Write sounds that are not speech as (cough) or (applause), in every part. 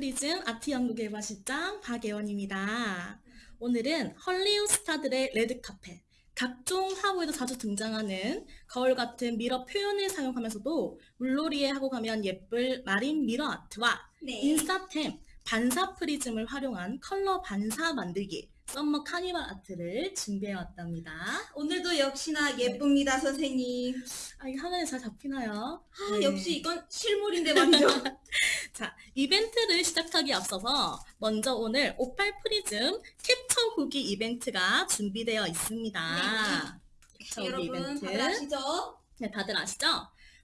안녕하십니까. 오팔프리즘 아트 연구 개발실장 박예원입니다. 오늘은 헐리우드 스타들의 레드카펫, 각종 화보에도 자주 등장하는 거울 같은 미러 표현을 사용하면서도 물놀이에 하고 가면 예쁠 마린 미러 아트와 네. 인싸템, 반사 프리즘을 활용한 컬러 반사 만들기, 썸머 카니발 아트를 준비해왔답니다. 오늘도 역시나 예쁩니다, 선생님. 아, 이 화면에 잘 잡히나요? 아, 네. 역시 이건 실물인데 말이죠. (laughs) 자, 이벤트를 시작하기 앞서서 먼저 오늘 오팔 프리즘 캡처 후기 이벤트가 준비되어 있습니다. 후기 여러분, 이벤트. 다들 아시죠? 네, 다들 아시죠?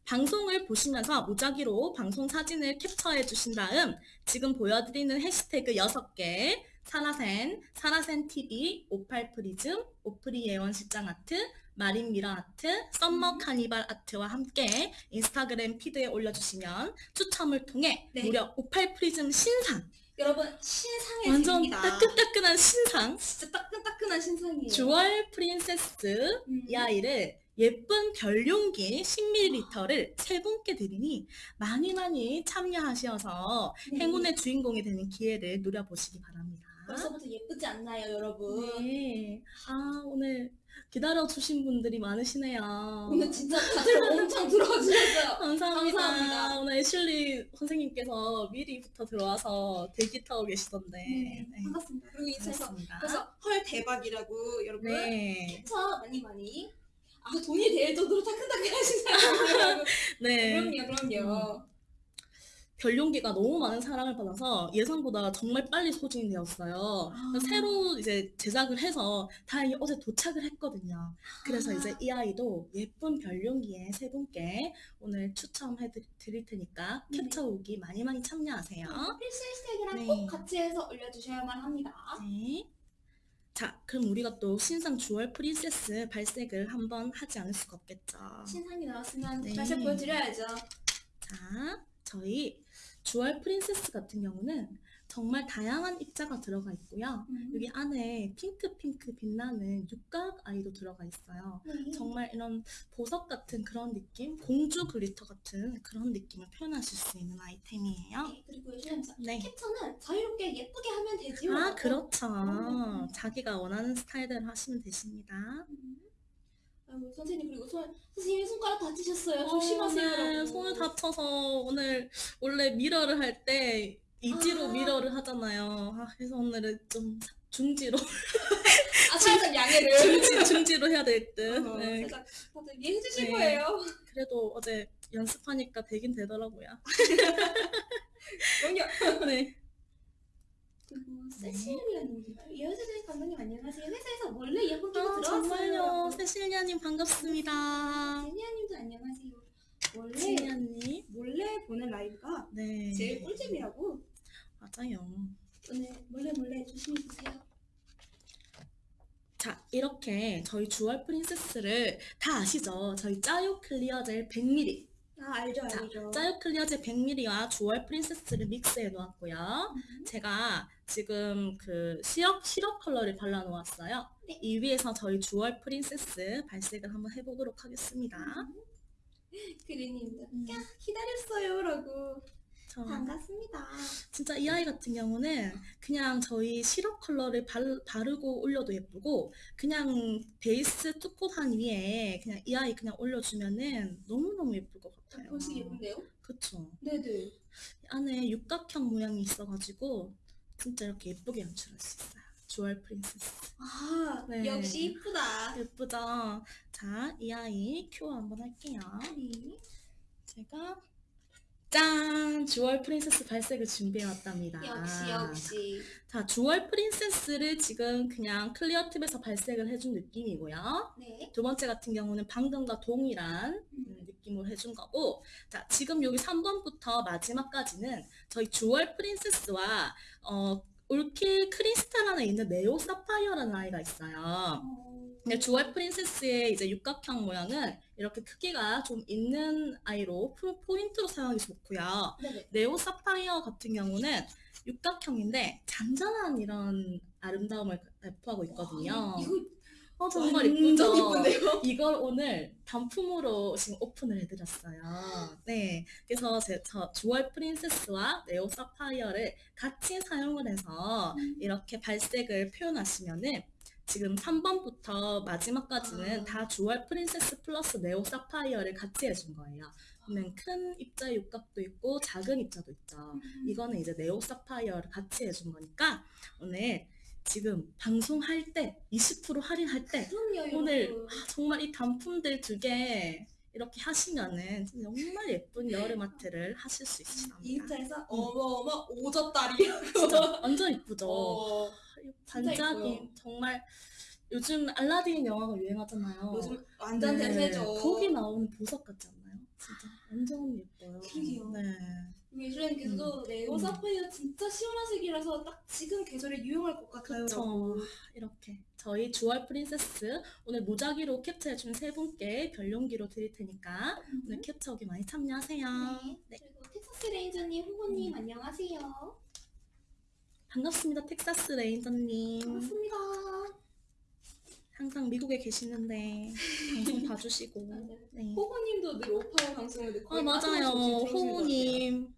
방송을 보시면서 무작위로 방송 사진을 capture해 주신 다음 지금 보여드리는 해시태그 6개 사라센, 사라센 TV, 오팔 프리즘, 오프리 예원 실장 아트, 마린 미러 아트, 썸머 카니발 아트와 함께 인스타그램 피드에 올려주시면 추첨을 통해 네. 무려 오팔 프리즘 신상 여러분, 신상의 완전 집입니다. 따끈따끈한 신상 진짜 따끈따끈한 신상이에요. 주얼 프린세스 음. 이 아이를 예쁜 별용기 10ml를 세 분께 드리니 많이 많이 참여하셔서 네. 행운의 주인공이 되는 기회를 누려보시기 바랍니다. 벌써부터 예쁘지 않나요, 여러분? 네. 아, 오늘 기다려주신 분들이 많으시네요. 오늘 진짜 다들 엄청 들어와 주셨어요. (laughs) 감사합니다. 감사합니다. 오늘 애슐리 선생님께서 미리부터 들어와서 대기 타고 계시던데. 네, 네. 반갑습니다. 그리고 반갑습니다. 그래서 헐 대박이라고 여러분 네. 캡처 많이 많이 아 돈이 될 정도로 따끈따끈하신 사람이라고 (laughs) 네. 그럼요 그럼요 별용기가 너무 많은 사랑을 받아서 예상보다 정말 빨리 소진이 되었어요. 아. 새로 이제 제작을 해서 다행히 어제 도착을 했거든요. 그래서 아. 이제 이 아이도 예쁜 별용기에 세 분께 오늘 추첨해 드- 드릴 테니까 네. 캡처 오기 많이 많이 참여하세요. 필수 해시태그랑 네. 꼭 같이 해서 올려주셔야만 합니다 네. 자, 그럼 우리가 또 신상 주얼 프린세스 발색을 한번 하지 않을 수가 없겠죠. 신상이 나왔으면 네. 다시 보여드려야죠 자, 저희 주얼 프린세스 같은 경우는 정말 다양한 입자가 들어가 있고요. 음. 여기 안에 핑크핑크 빛나는 육각 아이도 들어가 있어요. 네. 정말 이런 보석 같은 그런 느낌, 공주 글리터 같은 그런 느낌을 표현하실 수 있는 아이템이에요. 네, 그리고 요즘 네. 캡처는 자유롭게 예쁘게 하면 되지요 아, 그렇죠. 음. 자기가 원하는 스타일대로 하시면 되십니다. 음. 아이고 선생님 그리고 손 선생님 손가락 다치셨어요 어, 조심하세요 네. 손을 다쳐서 오늘 원래 미러를 할 때 이지로 아. 미러를 하잖아요. 아, 그래서 오늘은 좀 중지로 (laughs) 아 살짝 양해를 중지, 중지로 해야 될 듯. 어, 네. 살짝 다들 이해해 주실 네. 거예요 그래도 어제 연습하니까 되긴 되더라고요. (laughs) 그럼요 (laughs) 네. 그리고 세실리아님인가요? 이현세 감독님 안녕하세요. 회사에서 원래 이어폰 끼고 아, 들어왔어요. 정말요. 세실리아님 반갑습니다. 제니아님도 안녕하세요. 원래 세실리아님. 몰래 보는 라이브가 네. 제일 꿀잼이라고 맞아요. 오늘 몰래 몰래 조심히 보세요. 자, 이렇게 저희 주얼 프린세스를 다 아시죠? 저희 짜요 클리어 젤 100ml. 아 알죠 자, 알죠. 짜요 클리어 젤 100ml와 주얼 프린세스를 믹스해 놓았고요. 음. 제가 지금 그 시럽, 시럽 컬러를 발라 놓았어요. 네. 이 위에서 저희 주얼 프린세스 발색을 한번 해보도록 하겠습니다. 그린님도 음. 야 기다렸어요 라고 저 반갑습니다. 진짜 이 아이 같은 경우는 그냥 저희 시럽 컬러를 발, 바르고 올려도 예쁘고 그냥 베이스 two coat한 위에 그냥 이 아이 그냥 올려주면은 너무너무 예쁠 것 같아요. 보시기 예쁜데요? 그쵸. 네네. 이 안에 육각형 모양이 있어가지고 진짜 이렇게 예쁘게 연출할 수 있어요. 주얼 프린세스. 아 네. 역시 이쁘다. 예쁘죠? 자, 이 아이 큐어 한번 할게요. 네. 제가 짠! 주얼 프린세스 발색을 준비해왔답니다. 역시 역시. 자, 주얼 프린세스를 지금 그냥 클리어 팁에서 발색을 해준 느낌이고요. 네. 두 번째 같은 경우는 방금과 동일한 음, 느낌으로 해준 거고 자, 지금 여기 3번부터 마지막까지는 저희 주얼 프린세스와 어, 올킬 크리스탈 안에 있는 네오 사파이어라는 아이가 있어요. 어, 근데 주얼 프린세스의 이제 육각형 모양은 이렇게 크기가 좀 있는 아이로 포- 포인트로 사용하기 좋고요. 네네. 네오 사파이어 같은 경우는 육각형인데 잔잔한 이런 아름다움을 배포하고 있거든요. 와, 이거 어, 정말 이쁘죠? (laughs) 이걸 오늘 단품으로 지금 오픈을 해드렸어요. 네. 그래서 제, 저 주얼 프린세스와 네오 사파이어를 같이 사용을 해서 음. 이렇게 발색을 표현하시면은 지금 3번부터 마지막까지는 아. 다 주얼 프린세스 플러스 네오 사파이어를 같이 해준 거예요. 그러면 큰 입자 육각도 있고 작은 입자도 있죠. 이거는 이제 네오 사파이어를 같이 해준 거니까 오늘 지금 방송할 때 20% 할인할 때 그럼요, 오늘 여러분. 아, 정말 이 단품들 두 개 이렇게 하시면은 정말 예쁜 여름 아트를 하실 수 있습니다. 인스타에서 어머어머 오졌다리라고. (laughs) 진짜 완전 이쁘죠. 어, 이 진짜 반짝임 예뻐요. 정말 요즘 알라딘 영화가 유행하잖아요. 요즘 완전 네, 대세죠. 거기 나오는 보석 같지 않나요? 진짜 완전 예뻐요. 그러게요. 네. 예술님께서도 네오 음. 사파이어 진짜 시원한 색이라서 딱 지금 계절에 유용할 것 같아요. 그쵸. 이렇게 저희 주얼 프린세스 오늘 무작위로 캡처해준 세 분께 별용기로 드릴 테니까 오늘 캡처하기 많이 참여하세요. 네. 네. 그리고 텍사스 레인저님, 호호님 음. 안녕하세요. 반갑습니다, 텍사스 레인저님. 반갑습니다. 항상 미국에 계시는데 방송 봐주시고. 맞아요. (laughs) 네. 호호님도 늘 오팔 방송을 듣고 아 맞아요, 호호님.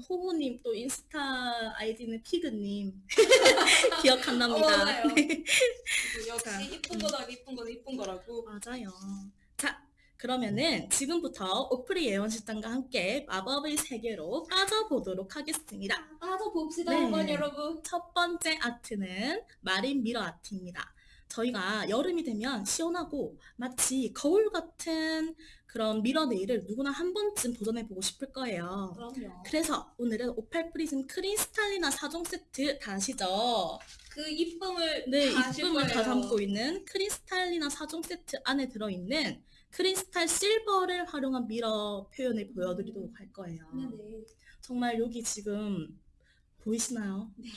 호호님 또 인스타 아이디는 피그님 (laughs) 기억한답니다. 어. 네. 역시 자, 이쁜 음. 거다 이쁜 거다 이쁜 거라고. 맞아요. 자, 그러면은 지금부터 오프리 예원실장과 함께 마법의 세계로 빠져보도록 하겠습니다. 빠져 봅시다 네. 한번 여러분. 첫 번째 아트는 마린 미러 아트입니다. 저희가 여름이 되면 시원하고 마치 거울 같은 그런 미러 네일을 누구나 한 번쯤 도전해보고 싶을 거예요. 그럼요. 그래서 오늘은 오팔 프리즘 크리스탈리나 4종 세트 다 아시죠? 그 이쁨을 네, 다 이쁨을 다. 담고 있는 크리스탈리나 4종 세트 안에 들어있는 크리스탈 실버를 활용한 미러 표현을 보여드리도록 할 거예요. 네네. 정말 여기 지금 보이시나요? 네.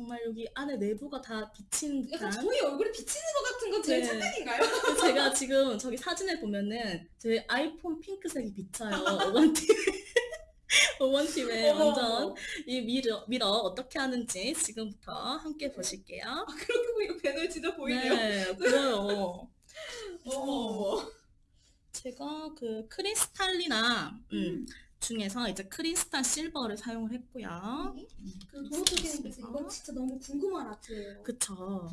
정말 여기 안에 내부가 다 비친 약간 듯한 저희 얼굴에 비치는 것 같은 건 제일 네. 착각인가요? (laughs) 제가 지금 저기 사진을 보면은 제 아이폰 핑크색이 비쳐요. 5번팀 5번 팁에 (laughs) 어머, 완전. 이 mirror, mirror 어떻게 하는지 지금부터 함께 보실게요. 아, 그렇게 보니까 배널 진짜 보이네요. 네, 보여요. (laughs) 어머. 제가 그 크리스탈리나 음, 중에서 이제 크리스탈 실버를 사용을 했고요. 네. 그 도로토기님께서 이건 진짜 너무 궁금한 아트예요. 그쵸.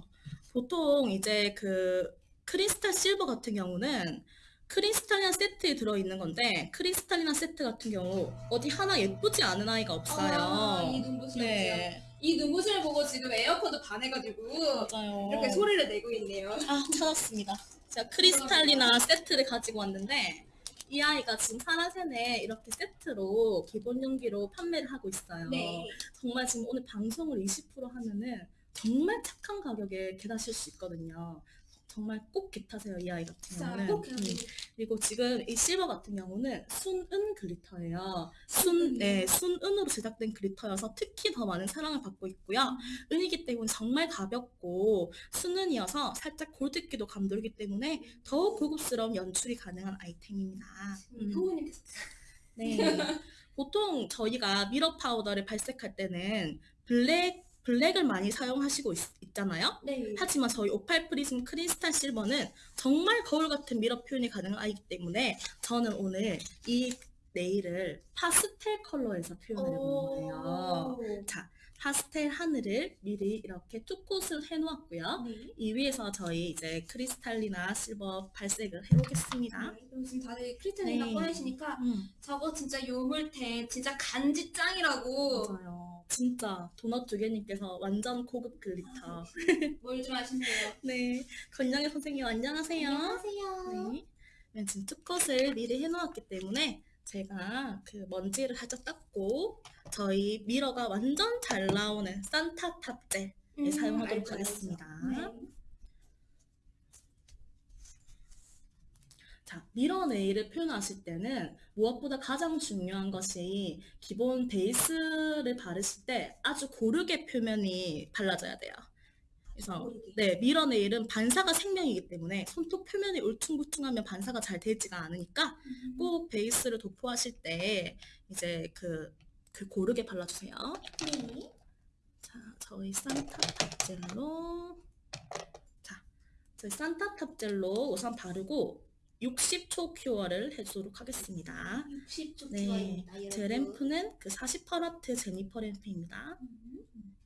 보통 이제 그 크리스탈 실버 같은 경우는 크리스탈리나 세트에 들어있는 건데 크리스탈리나 세트 같은 경우 어디 하나 예쁘지 않은 아이가 없어요. 아, 이 눈부심이요. 네, 이 눈부심을 보고 지금 에어컨도 반해가지고 맞아요. 이렇게 소리를 내고 있네요. 아, 찾았습니다. 제가 (laughs) 크리스탈리나 세트를 가지고 왔는데 이 아이가 지금 사라센에 이렇게 세트로 기본 용기로 판매를 하고 있어요. 네. 정말 지금 오늘 방송을 20% 하면은 정말 착한 가격에 겟하실 수 있거든요. 정말 꼭 get하세요 이 아이 같은 경우는. 꼭 음. 그리고 지금 이 실버 같은 경우는 순은 glitter예요. 순? 네, 순은으로 제작된 glitter여서 특히 더 많은 사랑을 받고 있고요. 은이기 때문에 정말 가볍고 순은이어서 살짝 골드기도 감돌기 때문에 더욱 고급스러운 연출이 가능한 아이템입니다. 음. 도우님께서 네. 보통 저희가 mirror 파우더를 발색할 때는 블랙, 블랙을 많이 사용하시고 있, 잖아요 네. 하지만 저희 오팔 프리즘 크리스탈 실버는 정말 거울 같은 mirror 표현이 가능한 아이기 때문에 저는 오늘 이 네일을 파스텔 컬러에서 표현을 해본 거예요. 오. 자, 파스텔 하늘을 미리 이렇게 two coat을 해놓았고요. 네. 이 위에서 저희 이제 크리스탈리나 실버 발색을 해보겠습니다. 네, 그럼 지금 다들 크리스탈리나 네. 꺼내시니까 음. 저거 진짜 요물템 진짜 간지 짱이라고 맞아요. 진짜 도넛 두 개님께서 완전 고급 glitter. 뭘 좀 아시세요? (laughs) 네, 건영애 선생님 안녕하세요. 안녕하세요. 네, 네, 지금 two coat을 미리 해놓았기 때문에 제가 그 먼지를 살짝 닦고 저희 mirror가 완전 잘 나오는 산타 top gel 네, 사용하도록 알죠, 알죠. 하겠습니다. 네. 자, mirror 네일을 표현하실 때는 무엇보다 가장 중요한 것이 기본 베이스를 바르실 때 아주 고르게 표면이 발라져야 돼요. 그래서. 네, mirror 네일은 반사가 생명이기 때문에 손톱 표면이 울퉁불퉁하면 반사가 잘 되지가 않으니까 음. 꼭 베이스를 도포하실 때 이제 그, 그 고르게 발라주세요. 네. 자, 저희 산타 top gel로 자, 저희 산타 top gel로 우선 바르고 60초 cure를 해주도록 하겠습니다. 60초 네, cure입니다. 여러분. 제 램프는 그 48와트 제니퍼 램프입니다. 음.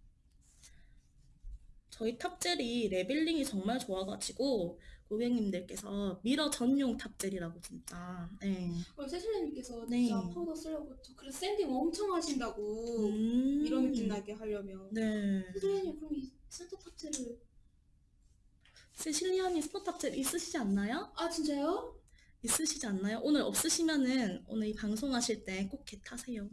저희 top gel이 leveling이 정말 좋아가지고 고객님들께서 mirror 전용 top gel이라고 진짜. 네. 그럼 세실님께서 네. 진짜 파우더 쓰려고 저 그래서 sanding 엄청 하신다고 음. 이런 느낌 나게 하려면 네. 세실님 그럼 이 산타 top gel을 세실리아님 스포 top gel 있으시지 않나요? 아 진짜요? 있으시지 않나요? 오늘 없으시면은 오늘 이 방송하실 때 꼭 get하세요.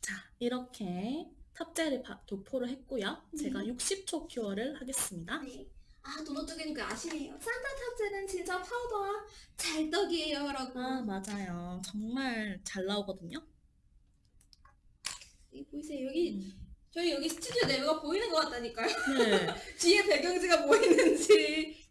자, 이렇게 top gel을 바- 도포를 했고요. 제가 네. 60초 cure를 하겠습니다. 네. 아 도넛 두 개님께서 아시네요. 산타 top gel은 진짜 파우더와 찰떡이에요 라고. 아, 맞아요. 정말 잘 나오거든요. 이 보이세요 여기 음. 저희 여기 스튜디오 내부가 보이는 것 같다니까요. 네. (laughs) 뒤에 배경지가 보이는지.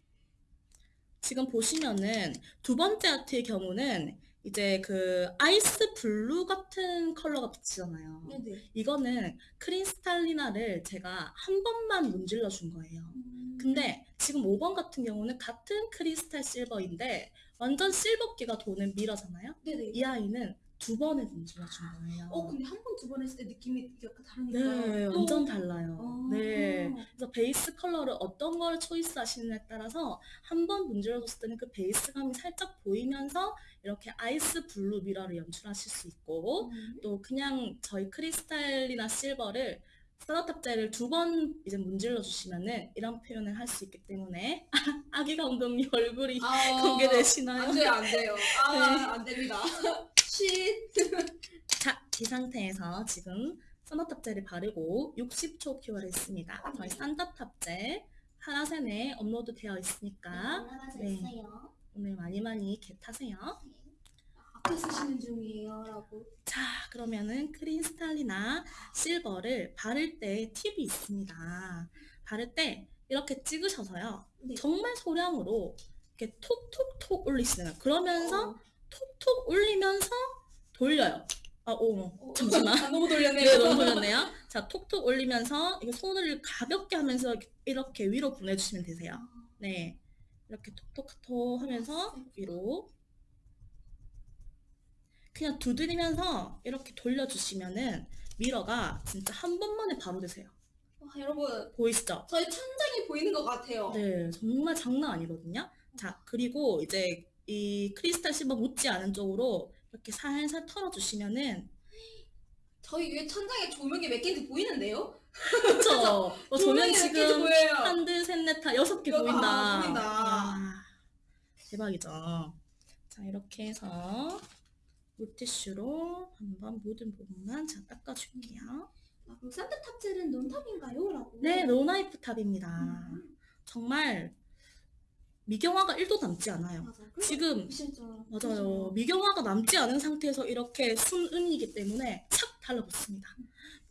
지금 보시면은 두 번째 아트의 경우는 이제 그 ice blue 같은 컬러가 비치잖아요. 네네. 이거는 크리스탈리나를 제가 한 번만 문질러 준 거예요. 음. 근데 지금 5번 같은 경우는 같은 크리스탈 실버인데 완전 실버기가 도는 mirror잖아요. 네네. 이 아이는 두 번을 문질러 준 거예요. 어 근데 한 번 두 번 했을 때 느낌이 약간 다르니까. 네, 또- 완전 달라요. 아. 네. 그래서 베이스 컬러를 어떤 걸 choice 하시느냐에 따라서 한 번 문질러 줬을 때는 그 베이스감이 살짝 보이면서 이렇게 ice blue mirror를 연출하실 수 있고 음. 또 그냥 저희 크리스탈리나 실버를 산타 top gel을 두번 이제 문질러 주시면은 이런 표현을 할 수 있기 때문에 (laughs) 아기 감독님 얼굴이 아, 공개되시나요? 안 돼요, 안 돼요. 아, (laughs) 네. 안 됩니다. (laughs) 쉿. 자, 이 상태에서 지금 산타 top gel을 바르고 60초 cure를 했습니다. 저희 산타 top gel 하라센에 업로드 되어 있으니까 네. 있어요. 오늘 많이 많이 get하세요. 앞에 쓰시는 중이에요 라고. 자, 그러면은 크리스탈리나 실버를 바를 때 팁이 있습니다. 바를 때 이렇게 찍으셔서요. 네. 정말 소량으로 이렇게 톡톡톡 올리시는 거예요. 그러면서 어, 톡톡 올리면서 돌려요. 아, 오, 어, 잠시만. 아, (laughs) 너무 돌렸네요. 네, 너무 돌렸네요. 자, 톡톡 올리면서 이렇게 손을 가볍게 하면서 이렇게 위로 보내주시면 되세요. 네. 이렇게 톡톡톡 하면서 위로. 그냥 두드리면서 이렇게 돌려주시면은 미러가 진짜 한 번만에 바로 되세요. 와, 여러분, 보이시죠? 저희 천장이 보이는 것 같아요. 네, 정말 장난 아니거든요. 자, 그리고 이제 이 크리스탈 실버 묻지 않은 쪽으로 이렇게 살살 털어주시면은 저희 위에 천장에 조명이 몇 개인지 보이는데요? 그쵸? 어, 개인지 지금. 한, 둘, 셋, 넷, 다 여섯 개 아, 보인다. 보인다. 와, 대박이죠. 자, 이렇게 해서 물티슈로 한번 묻은 부분만 자 닦아줄게요. 아, 그럼 산타 탑젤은 논탑인가요? 라고. 네, no wipe top입니다. 음, 정말 미경화가 1도 남지 않아요. 맞아. 지금. 맞아요. 미경화가 남지 않은 상태에서 이렇게 순은이기 때문에 착 달라붙습니다.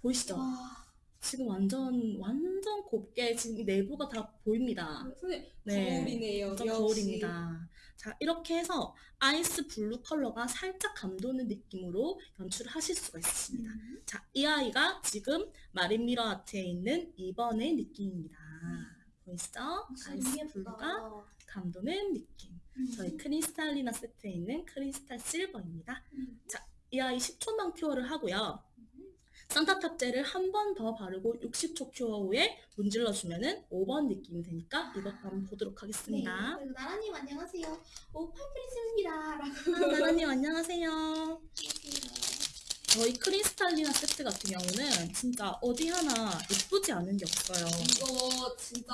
보이시죠? 와, 지금 완전 완전 곱게 지금 이 내부가 다 보입니다. 선생님, 네, 거울이네요. 완전 역시. 거울입니다. 자, 이렇게 해서 ice blue 컬러가 살짝 감도는 느낌으로 연출을 하실 수가 있습니다. 음. 자, 이 아이가 지금 marine mirror 아트에 있는 2번의 느낌입니다. 보이시죠? 진짜 아이스. 블루가 감도는 느낌. 음. 저희 크리스탈리나 세트에 있는 크리스탈 실버입니다. 음. 이 아이 10초만 cure를 하고요. 산타 top gel을 한번 더 바르고 60초 cure 후에 문질러 주면 은 5번 느낌이 되니까 이것도 한번 보도록 하겠습니다. 네, 나라님 안녕하세요. 오팔프리즘입니다. 라고. 아, 나라님 안녕하세요. 저희 크리스탈리나 세트 같은 경우는 진짜 어디 하나 예쁘지 않은 게 없어요. 이거 진짜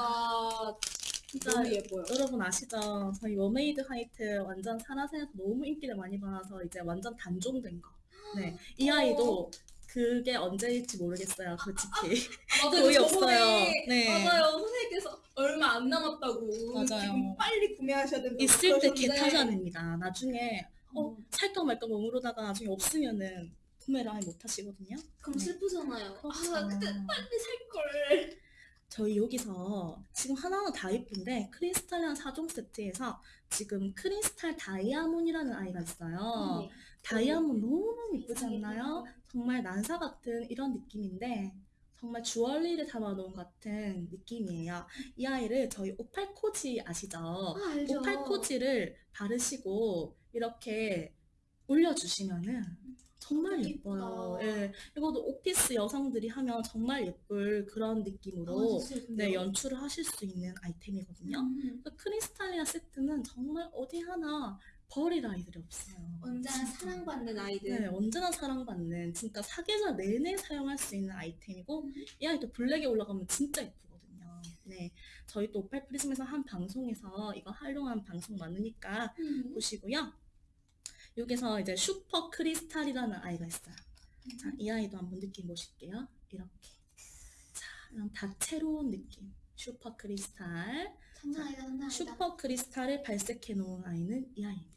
진짜 너무 예뻐요. 여러분 아시죠? 저희 머메이드 화이트 완전 산화센에서 너무 인기를 많이 받아서 이제 완전 단종된 거. 네, 이 아이도 그게 언제일지 모르겠어요, 솔직히. 맞아요. 거의 없어요. 네. 맞아요. 선생님께서 얼마 안 남았다고. 맞아요. 지금 빨리 구매하셔야 된다고. 있을 때 get하셔야 됩니다. 나중에 어 어, 살까 말까 머무르다가 나중에 없으면은 구매를 아예 못 하시거든요. 그럼 슬프잖아요. 그렇죠. 아, 그때 빨리 살 걸. 저희 여기서 지금 하나하나 다 예쁜데 크리스탈리나 4종 세트에서 지금 크리스탈 다이아몬이라는 아이가 있어요. 네. 다이아몬드 너무너무 예쁘지 않나요? 정말 난사 같은 이런 느낌인데 정말 주얼리를 담아놓은 것 같은 느낌이에요. 이 아이를 저희 오팔코지 아시죠? 아, 알죠. 오팔코지를 바르시고 이렇게 올려주시면은 정말 예뻐요. 예, 이것도 오피스 여성들이 하면 정말 예쁠 그런 느낌으로 아? 네, 연출을 하실 수 있는 아이템이거든요. 음. 그러니까 크리스탈리나 세트는 정말 어디 하나 버릴 아이들이 없어요. 언제나. 사랑받는 아이들. 네, 언제나 사랑받는 진짜 사계절 내내 사용할 수 있는 아이템이고 음. 이 아이도 블랙에 올라가면 진짜 예쁘거든요. 네, 저희 또 오팔 프리즘에서 한 방송에서 이거 활용한 방송 많으니까 음. 보시고요. 여기서 이제 슈퍼 크리스탈이라는 아이가 있어요. 자, 이 아이도 한번 느낌 보실게요. 이렇게. 자, 이런 다채로운 느낌. 슈퍼 크리스탈. 장난 아니다, 장난 아니다. 슈퍼 크리스탈을 발색해 놓은 아이는 이 아이입니다.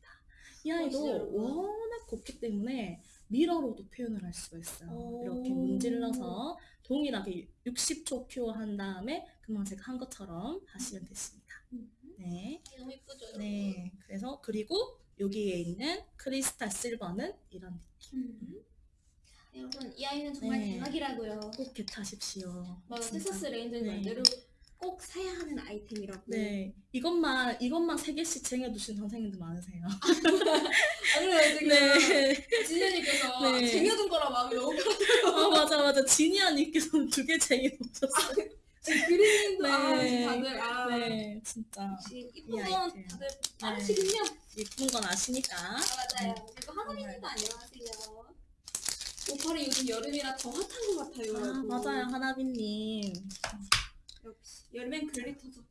이 멋있어요, 아이도. 워낙 곱기 때문에 mirror로도 표현을 할 수가 있어요. 오. 이렇게 문질러서 동일하게 60초 cure 한 다음에 금방 제가 한 것처럼 하시면 됐습니다. 음. 네. 너무 예쁘죠? 네. 그래서 그리고 여기에 있는 크리스탈 실버는 이런 느낌. 음. 자, 여러분 이 아이는 정말 네. 대박이라고요. 꼭 get하십시오. 맞아, 진짜. 테서스 레인저는 네. 꼭 사야 하는 아이템이라고. 네. 이것만 이것만 세 개씩 쟁여두신 선생님들 많으세요. 아, 그래요, (laughs) 지금 네. 진현이께서 네. 쟁여둔 거라 마음이 너무 아 맞아 맞아 지니아님께서는 두개 쟁여놓으셨어요. 지금 그림도 네. 아, 다들 아, 네 진짜 이쁜 이 건. 다들 빠르시군요. 예쁜 건 아시니까. 아, 맞아요. 그리고 하나님도 안녕하세요. 오팔이 요즘 여름이라 더 핫한 것 같아요. 아. 맞아요 하나비님. 역시 여름엔 글리터죠.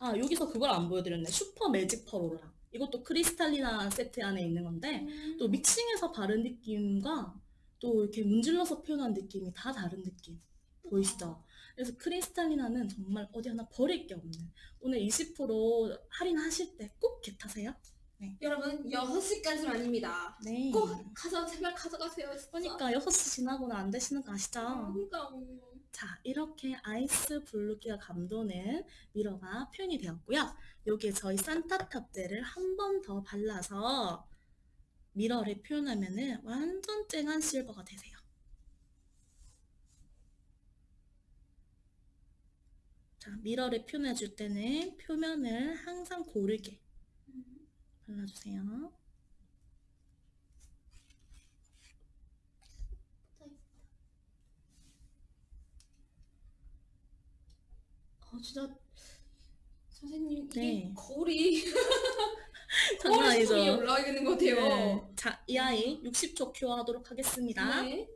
아 여기서 그걸 안 보여드렸네. 슈퍼 매직 퍼로라. 이것도 크리스탈리나 세트 안에 있는 건데 음. 또 mixing해서 바른 느낌과 또 이렇게 문질러서 표현한 느낌이 다 다른 느낌 보이시죠? 그래서 크리스탈리나는 정말 어디 하나 버릴 게 없는 오늘 20% 할인하실 때 꼭 겟하세요. 여러분 6시까지만입니다. 네. 꼭 가서 제발 가져가세요. 진짜. 그러니까 6시 지나고는 안 되시는 거 아시죠? 아, 그러니까 자, 이렇게 아이스 블루기가 감도는 미러가 표현이 되었고요. 여기에 저희 산타 탑재를 한 번 더 발라서 미러를 표현하면 은 완전 쨍한 실버가 되세요. 자, 미러를 표현해 줄 때는 표면을 항상 고르게 발라주세요. 어, 진짜 선생님 이게 네. 거울이 (laughs) 장난 아니죠? 위에 올라가 있는 것 같아요. 네. 자, 이 아이 60초 큐어하도록 하겠습니다. 네.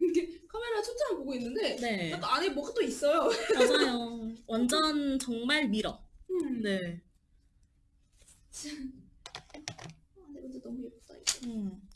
이게 카메라 초점을 보고 있는데 네. 약간 안에 뭐가 또 있어요. (laughs) 맞아요. 완전 정말 mirror. 음. 네. 아, 근데 너무 예쁘다 이거. 음.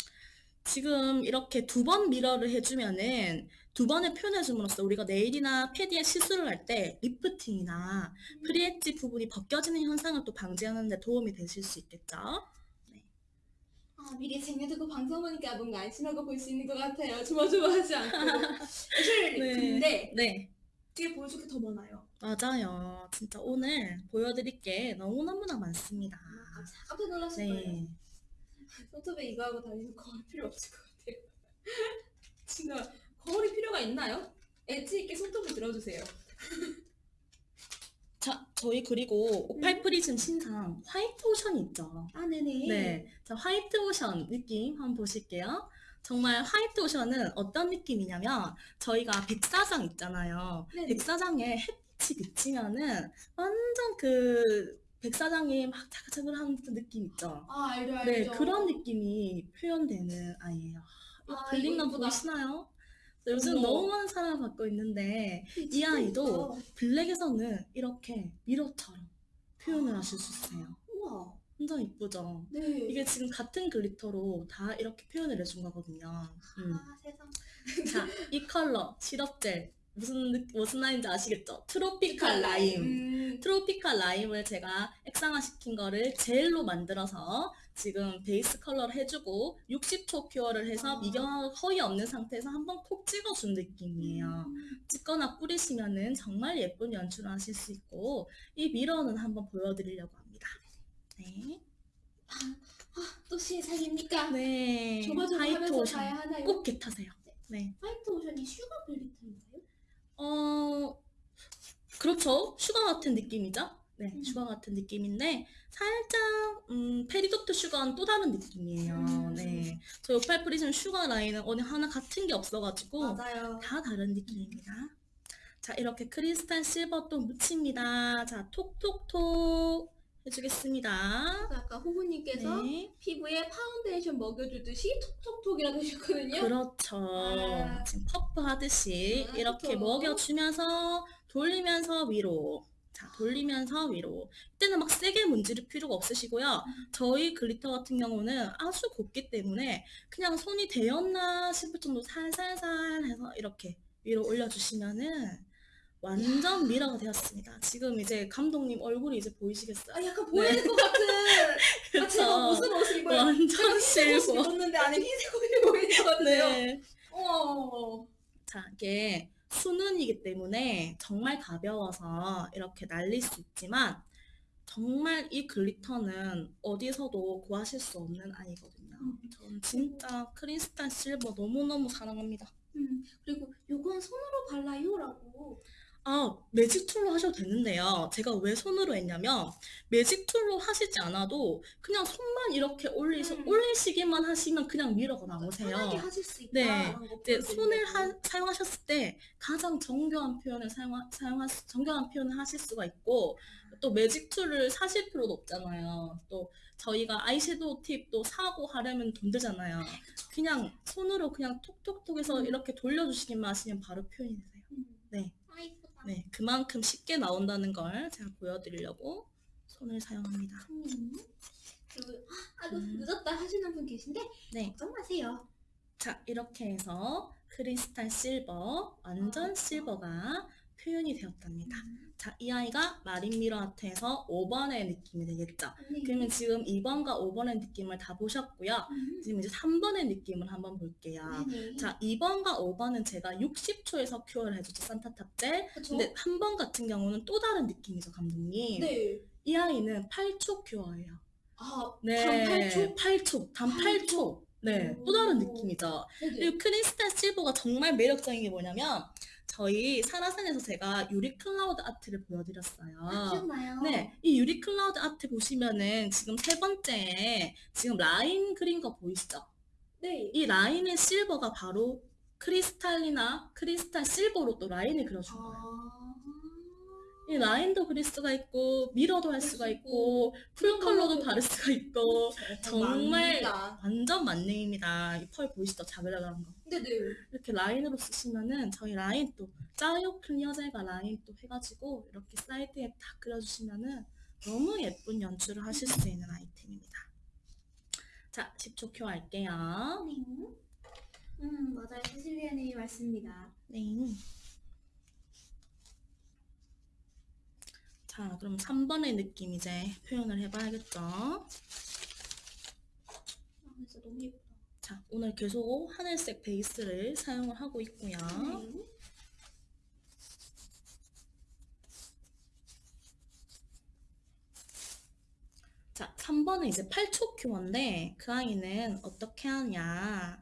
지금 이렇게 두 번 mirror를 해주면은 두 번을 표현해줌으로써 우리가 네일이나 패디에 시술을 할 때 리프팅이나 free edge 부분이 벗겨지는 현상을 또 방지하는 데 도움이 되실 수 있겠죠? 아 미리 쟁여두고 방송 보니까 뭔가 안심하고 볼 수 있는 것 같아요. 조마조마하지 않고. (laughs) 사실 네. 근데 네. 뒤에 보여줄 게 더 많아요. 맞아요. 진짜 오늘 보여드릴 게 너무너무나 많습니다. 아, 깜짝 거예요. 네. 손톱에 이거 하고 다니면 거울 필요 없을 것 같아요. (laughs) 진짜 거울이 필요가 있나요? 엣지 있게 손톱을 들어주세요. (laughs) 자, 저희 그리고 오팔 프리즘 신상 화이트 오션이 있죠? 아 네네. 네. 자, 화이트 오션 느낌 한번 보실게요. 정말 화이트 오션은 어떤 느낌이냐면 저희가 백사장 있잖아요. 네네. 백사장에 햇빛이 비치면은 완전 그 백사장이 막 자글자글한 그 느낌 있죠. 아 알죠 알죠. 네, 그런 느낌이 표현되는 아이예요. 이 아, 이쁘다. 보이시나요? 요즘 어머. 너무 많은 사랑을 받고 있는데 이 아이도. 블랙에서는 이렇게 미러처럼 표현을 하실 수 있어요. 우와. 완전 이쁘죠? 네. 이게 지금 같은 글리터로 다 이렇게 표현을 해준 거거든요. 음. 아 세상. 자, 이 컬러 시럽젤 무슨 느- 무슨 라인인지 아시겠죠? 트로피칼 라임. 음. 트로피칼 라임을 제가 액상화시킨 거를 젤로 만들어서 지금 베이스 컬러를 해주고 60초 cure를 해서 아. 미경화 거의 없는 상태에서 한번 콕 찍어준 느낌이에요. 찍거나 뿌리시면 은 정말 예쁜 연출을 하실 수 있고 이 mirror는 한번 보여드리려고 합니다. 네. 또 신상입니까? 네. 화이트 오션. 꼭 get하세요. 네. 화이트 오션이 슈가 글리터인가요? 어, 그렇죠. 슈가 같은 느낌이죠? 네, 음. 슈가 같은 느낌인데, 살짝, 음, 페리도트 슈가는 또 다른 느낌이에요. 음. 네. 저희 오팔 프리즘 슈가 라인은 어느 하나 같은 게 없어가지고, 맞아요. 다 다른 느낌입니다. 자, 이렇게 크리스탈 실버 또 묻힙니다. 자, 톡톡톡 해주겠습니다. 아까 호구님께서 네. 피부에 파운데이션 먹여주듯이 톡톡톡이라고 하셨거든요. 그렇죠. 아. 지금 퍼프 하듯이 아, 이렇게 그쵸. 먹여주면서 돌리면서 위로. 자, 돌리면서 위로. 이때는 막 세게 문지를 필요가 없으시고요. 저희 글리터 같은 경우는 아주 곱기 때문에 그냥 손이 대었나 싶을 정도 살살살 해서 이렇게 위로 올려주시면은 완전 미러가 되었습니다. 지금 이제 감독님 얼굴이 이제 보이시겠어요? 아 약간 보이는 것 같은. 아, 제가 무슨 옷을 입어요? 완전 실버. 입었는데 안에 흰색 옷이 보이는 것 같아요. 네. 어. 자, 이게 수능이기 때문에 정말 가벼워서 이렇게 날릴 수 있지만 정말 이 글리터는 어디서도 구하실 수 없는 아이거든요. 음. 저는 진짜 크리스탈 실버 너무너무 사랑합니다. 음, 그리고 요건 손으로 발라요라고. 아, magic tool로 하셔도 되는데요. 제가 왜 손으로 했냐면 magic tool로 하시지 않아도 그냥 손만 이렇게 올리서 음. 올리시기만 하시면 그냥 편하게 나오세요. 하실 수 있다. 네. 라는 거 이제. 손을 하- 사용하셨을 때 가장 정교한 표현을 사용하, 사용하, 정교한 표현을 하실 수가 있고 또 magic tool을 사실 필요도 없잖아요. 또 저희가 아이섀도우 팁도 사고 하려면 돈 들잖아요. 그냥 손으로 그냥 톡톡톡 해서 음. 이렇게 돌려주시기만 하시면 바로 표현이 되세요. 음. 네. 그만큼 쉽게 나온다는 걸 제가 보여드리려고 손을 사용합니다. 음. 아, 아이고 음. 늦었다 하시는 분 계신데 네, 걱정 마세요. 자 이렇게 해서 크리스탈 실버, 완전 아. 실버가 표현이 되었답니다. 음. 자, 이 아이가 마린 미러 아트에서 5번의 느낌이 되겠죠. 네. 그러면 지금 2번과 5번의 느낌을 다 보셨고요. 음. 지금 이제 3번의 느낌을 한번 볼게요. 네네. 자, 2번과 5번은 제가 60초에서 cure를 해줬죠, 산타탑젤. 그쵸? 근데 한번 같은 경우는 또 다른 느낌이죠, 감독님. 네. 이 아이는 8초 cure예요. 아, 네, 단 8초? 8초, 단 8초. 네, 또 다른 느낌이죠. 네네. 그리고 크리스탈 실버가 정말 매력적인 게 뭐냐면 저희 사라산에서 제가 유리 cloud art를 보여드렸어요. 아, 기억나요? 네, 이 유리 cloud art 보시면은 지금 세 번째 지금 라인 그린 거 보이시죠? 네. 이 라인의 실버가 바로 크리스탈이나 크리스탈 실버로 또 라인을 그려준 거예요. 아. 이 라인도 그릴 수가 있고 mirror도 할 수가 있고 full color도 바를 수가 있고 정말. 완전 만능입니다. 이 펄 보이시죠? 자글자글한 거. 네네. 이렇게 라인으로 쓰시면은 저희 라인 또 짜요 clear gel과 라인 또 해가지고 이렇게 사이드에 다 그려주시면은 너무 예쁜 연출을 하실 수 있는 아이템입니다. 자, 10초 큐 할게요. 네. 음, 맞아요. 세실리아님이 맞습니다. 네. 자, 그럼 3번의 느낌 이제 표현을 해봐야겠죠. 아, 진짜 너무 예쁘다. 자, 오늘 계속 하늘색 베이스를 사용을 하고 있고요. 네. 자, 3번은 이제 8초 큐어인데 그 아이는 어떻게 하냐.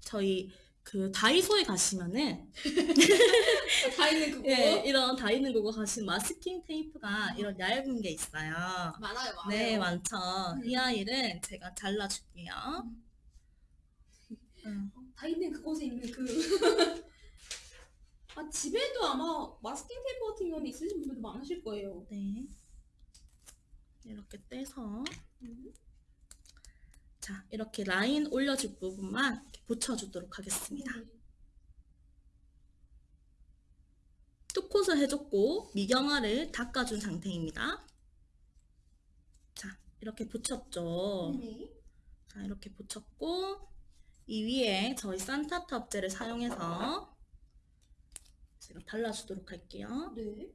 저희 그 다이소에 가시면은 (laughs) 다 있는 그거. 예, 이런 다이는 그거 가시면 마스킹 테이프가 이런 얇은 게 있어요. 많아요, 많아요. 네, 많죠. 음. 이 아이를 제가 잘라줄게요. 음. 어, 다 있는 그곳에 있는 그. (laughs) 아, 집에도 아마 마스킹 테이프 같은 경우는 있으신 분들도 많으실 거예요. 네. 이렇게 떼서 음. 자, 이렇게 라인 올려줄 부분만 붙여주도록 하겠습니다. 네. 뚜콧을 해줬고 미경화를 닦아준 상태입니다. 자, 이렇게 붙였죠. 네. 자, 이렇게 붙였고 이 위에 저희 산타 탑젤을 사용해서 제가 발라주도록 할게요. 네.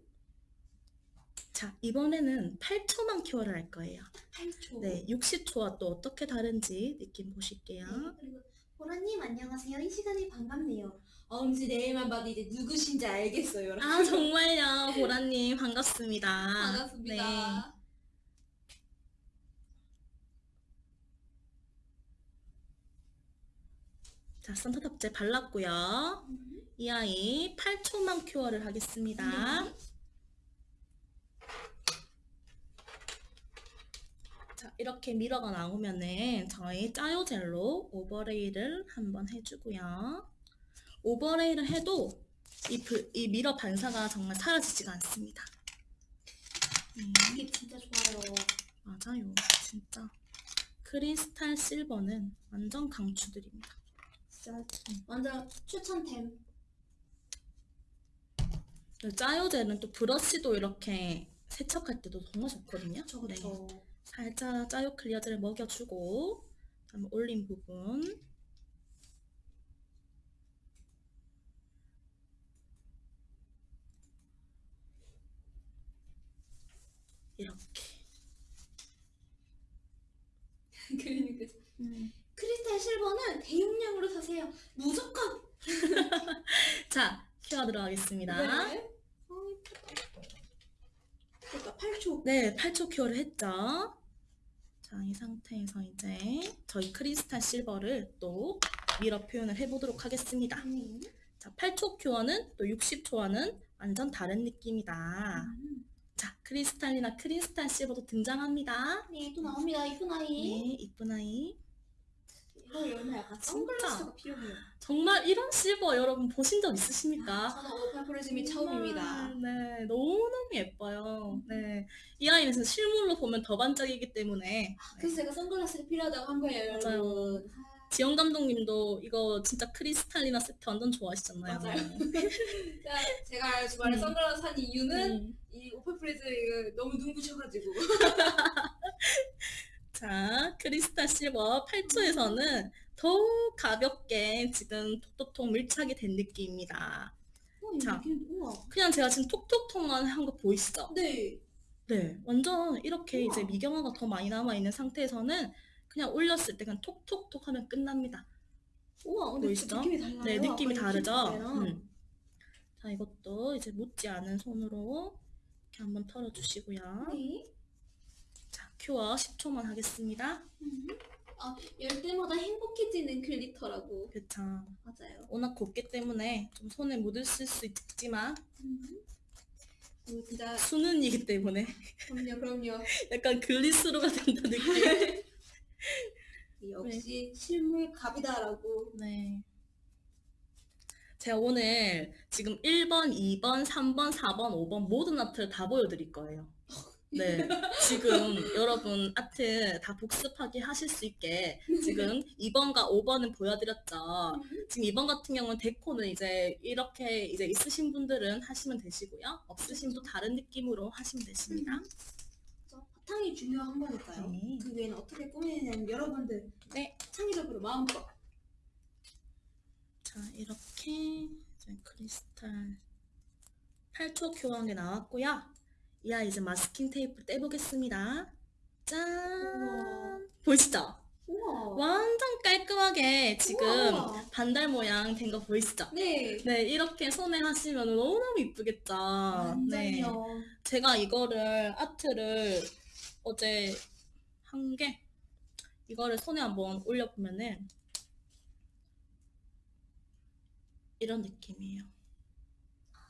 자, 이번에는 8초만 큐어를 할 거예요. 8초. 네, 60초와 또 어떻게 다른지 느낌 보실게요. 네, 그리고 보라님 안녕하세요. 이 시간에 반갑네요. 어, 왠지 내일만 봐도 이제 누구신지 알겠어요. 여러분. 아, 정말요. 보라님, 반갑습니다. (laughs) 반갑습니다. 네. 자, 산타 탑재 발랐고요. 음. 이 아이 8초만 큐어를 하겠습니다. 네. 자, 이렇게 mirror가 나오면은 저희 짜요 젤로 overlay를 한번 해주고요. overlay를 해도 이, 브- 이 mirror 반사가 정말 사라지지가 않습니다. 음, 이게 진짜 좋아요. 맞아요. 진짜. 크리스탈 실버는 완전 강추드립니다. 진짜 완전 추천템. 짜요젤은 또 브러쉬도 이렇게 세척할 때도 정말 좋거든요. 저거 네. 저. 살짝 짜요 클리어젤을 먹여주고 그다음에 올린 부분 이렇게 (laughs) 그러니까 음. 크리스탈 실버는 대용량으로 사세요. 무조건. (laughs) 자 큐어 들어가겠습니다 네. 그러니까 8초. 네 8초 cure를 했죠 자 이 상태에서 이제 저희 크리스탈 실버를 또 mirror 표현을 해보도록 하겠습니다 음. 자 8초 cure는 또 60초와는 완전 다른 느낌이다 음. 자, 크리스탈이나 크리스탈 실버도 등장합니다. 네, 또 나옵니다. 이쁜 아이. 네, 이쁜 아이. 이거 여러분 약간. 선글라스가 필요해요. 정말 이런 실버 여러분 보신 적 있으십니까? 저는 오팔프리즘이 처음입니다. 네, 너무너무 예뻐요. 네, 이 아이는 진짜 실물로 보면 더 반짝이기 때문에 그래서 제가 선글라스가 필요하다고 한 거예요. 여러분. 지영 감독님도 이거 진짜 크리스탈이나 세트 완전 좋아하시잖아요. 맞아요. 자, (laughs) 제가 주말에 음. 선글라스 산 이유는 음. 이 오팔프리즈 이거 너무 눈부셔가지고. (laughs) 실버 8초에서는 더 가볍게 지금 톡톡톡 밀착이 된 느낌입니다. 어, 이 자. 우와. 그냥 제가 지금 톡톡톡만 한 거 보이시죠? 네. 네, 완전 이렇게 우와. 이제 미경화가 더 많이 남아있는 상태에서는 그냥 올렸을 때 그냥 톡톡톡 하면 끝납니다. 우와, 근데 보이시죠? 느낌이 달라요. 네, 느낌이 다르죠? 음. 자, 이것도 이제 묻지 않은 손으로 이렇게 한번 털어주시고요. 네. 자, cure 10초만 하겠습니다. 음. 아, 열 때마다 행복해지는 glitter라고. 그쵸. 맞아요. 워낙 곱기 때문에 좀 손에 묻으실 수 있지만 음. 이거 진짜 수는이기 때문에 그럼요, 그럼요. (laughs) 약간 글리스로가 된다 느낌. (laughs) 역시 실물 갑이다라고. 네. 제가 오늘 지금 1번, 2번, 3번, 4번, 5번 모든 아트를 다 보여드릴 거예요. 네. 지금 여러분 아트 다 복습하게 하실 수 있게 지금 2번과 5번은 보여드렸죠. 지금 2번 같은 경우는 데코는 이제 이렇게 이제 있으신 분들은 하시면 되시고요. 없으신 분 다른 느낌으로 하시면 되십니다. 바탕이 중요한 거니까요. 네. 그 외에는 어떻게 꾸미느냐는 여러분들 네. 창의적으로 마음껏. 자, 이렇게 이제 크리스탈 8초 교환 게 나왔고요. 이 아이 이제 마스킹 테이프 떼보겠습니다. 짠! 보이시죠? 우와. 완전 깔끔하게 지금 우와. 반달 모양 된 거 보이시죠? 네. 네, 이렇게 손에 하시면 너무너무 이쁘겠죠? 네. 완전요. 제가 이거를 아트를 어제 한 게 이거를 손에 한번 올려보면은 이런 느낌이에요.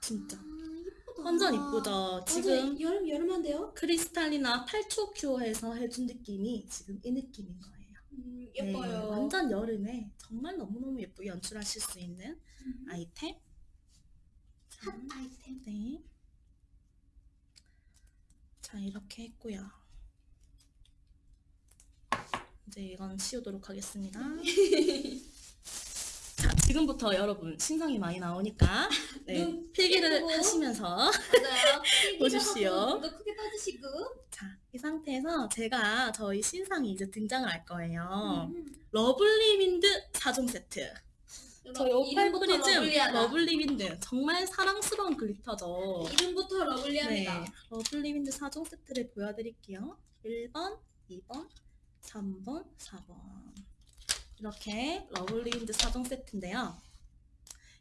진짜. 아, 이쁘다. 완전 이쁘죠? 지금 맞아요. 여름 여름한데요? 크리스탈이나 8초 큐어에서 해준 느낌이 지금 이 느낌인 거예요. 음, 네, 예뻐요. 완전 여름에 정말 너무너무 예쁘게 연출하실 수 있는 음, 아이템. 자, 핫 아이템. 네. 자, 이렇게 했고요. 이제 이건 치우도록 하겠습니다. (laughs) 자, 지금부터 여러분 신상이 많이 나오니까 (laughs) 네, 눈 필기를 예쁘고. 하시면서 맞아요. (laughs) 보십시오. 눈도 크게 떠주시고. 자, 이 상태에서 제가 저희 신상이 이제 등장을 할 거예요. 음. 러블리 윈드 4종 세트. 저희 오팔프리즘. 러블리 윈드 정말 사랑스러운 glitter죠. 이름부터 lovely합니다. 네, 러블리 윈드 4종 세트를 보여드릴게요. 1번, 2번, 3번, 4번. 이렇게 러블리 윈드 4종 세트인데요.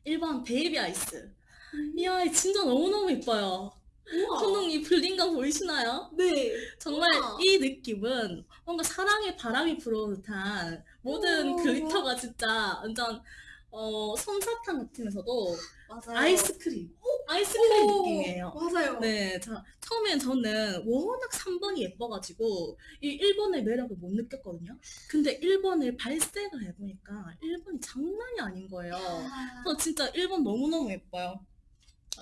1번 베이비 아이스. 음. 이 아이 진짜 너무너무 예뻐요. 우와. 손ung 이 bling감 보이시나요? 네. 정말 우와. 이 느낌은 뭔가 사랑의 바람이 불어오는 듯한 모든. 글리터가 진짜 완전 어, 솜사탕 같으면서도 맞아요. 아이스크림. 아이스크림 오, 느낌이에요. 맞아요. 네, 자, 처음엔 저는 워낙 3번이 예뻐가지고, 이 1번의 매력을 못 느꼈거든요. 근데 1번을 발색을 해보니까 1번이 장난이 아닌 거예요. 아, 저 진짜 1번 너무너무 예뻐요.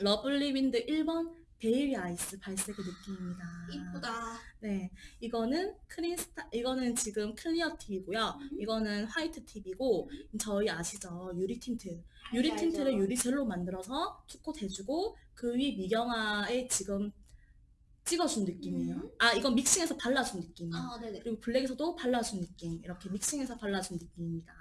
러블리 윈드 1번 베이비 아이스 발색의 느낌입니다. 이쁘다. 네, 이거는 크리스타, 이거는 지금 clear tip이고요. 이거는 white tip이고, 저희 아시죠? 유리 틴트. 유리 알죠, 틴트를 알죠. 유리 젤로 만들어서 two coat 해주고, 그 위 미경화에 지금 찍어준 느낌이에요. 음. 아, 이건 믹싱해서 발라준 느낌이에요. 아. 그리고 블랙에서도 발라준 느낌. 이렇게 믹싱해서 발라준 느낌입니다.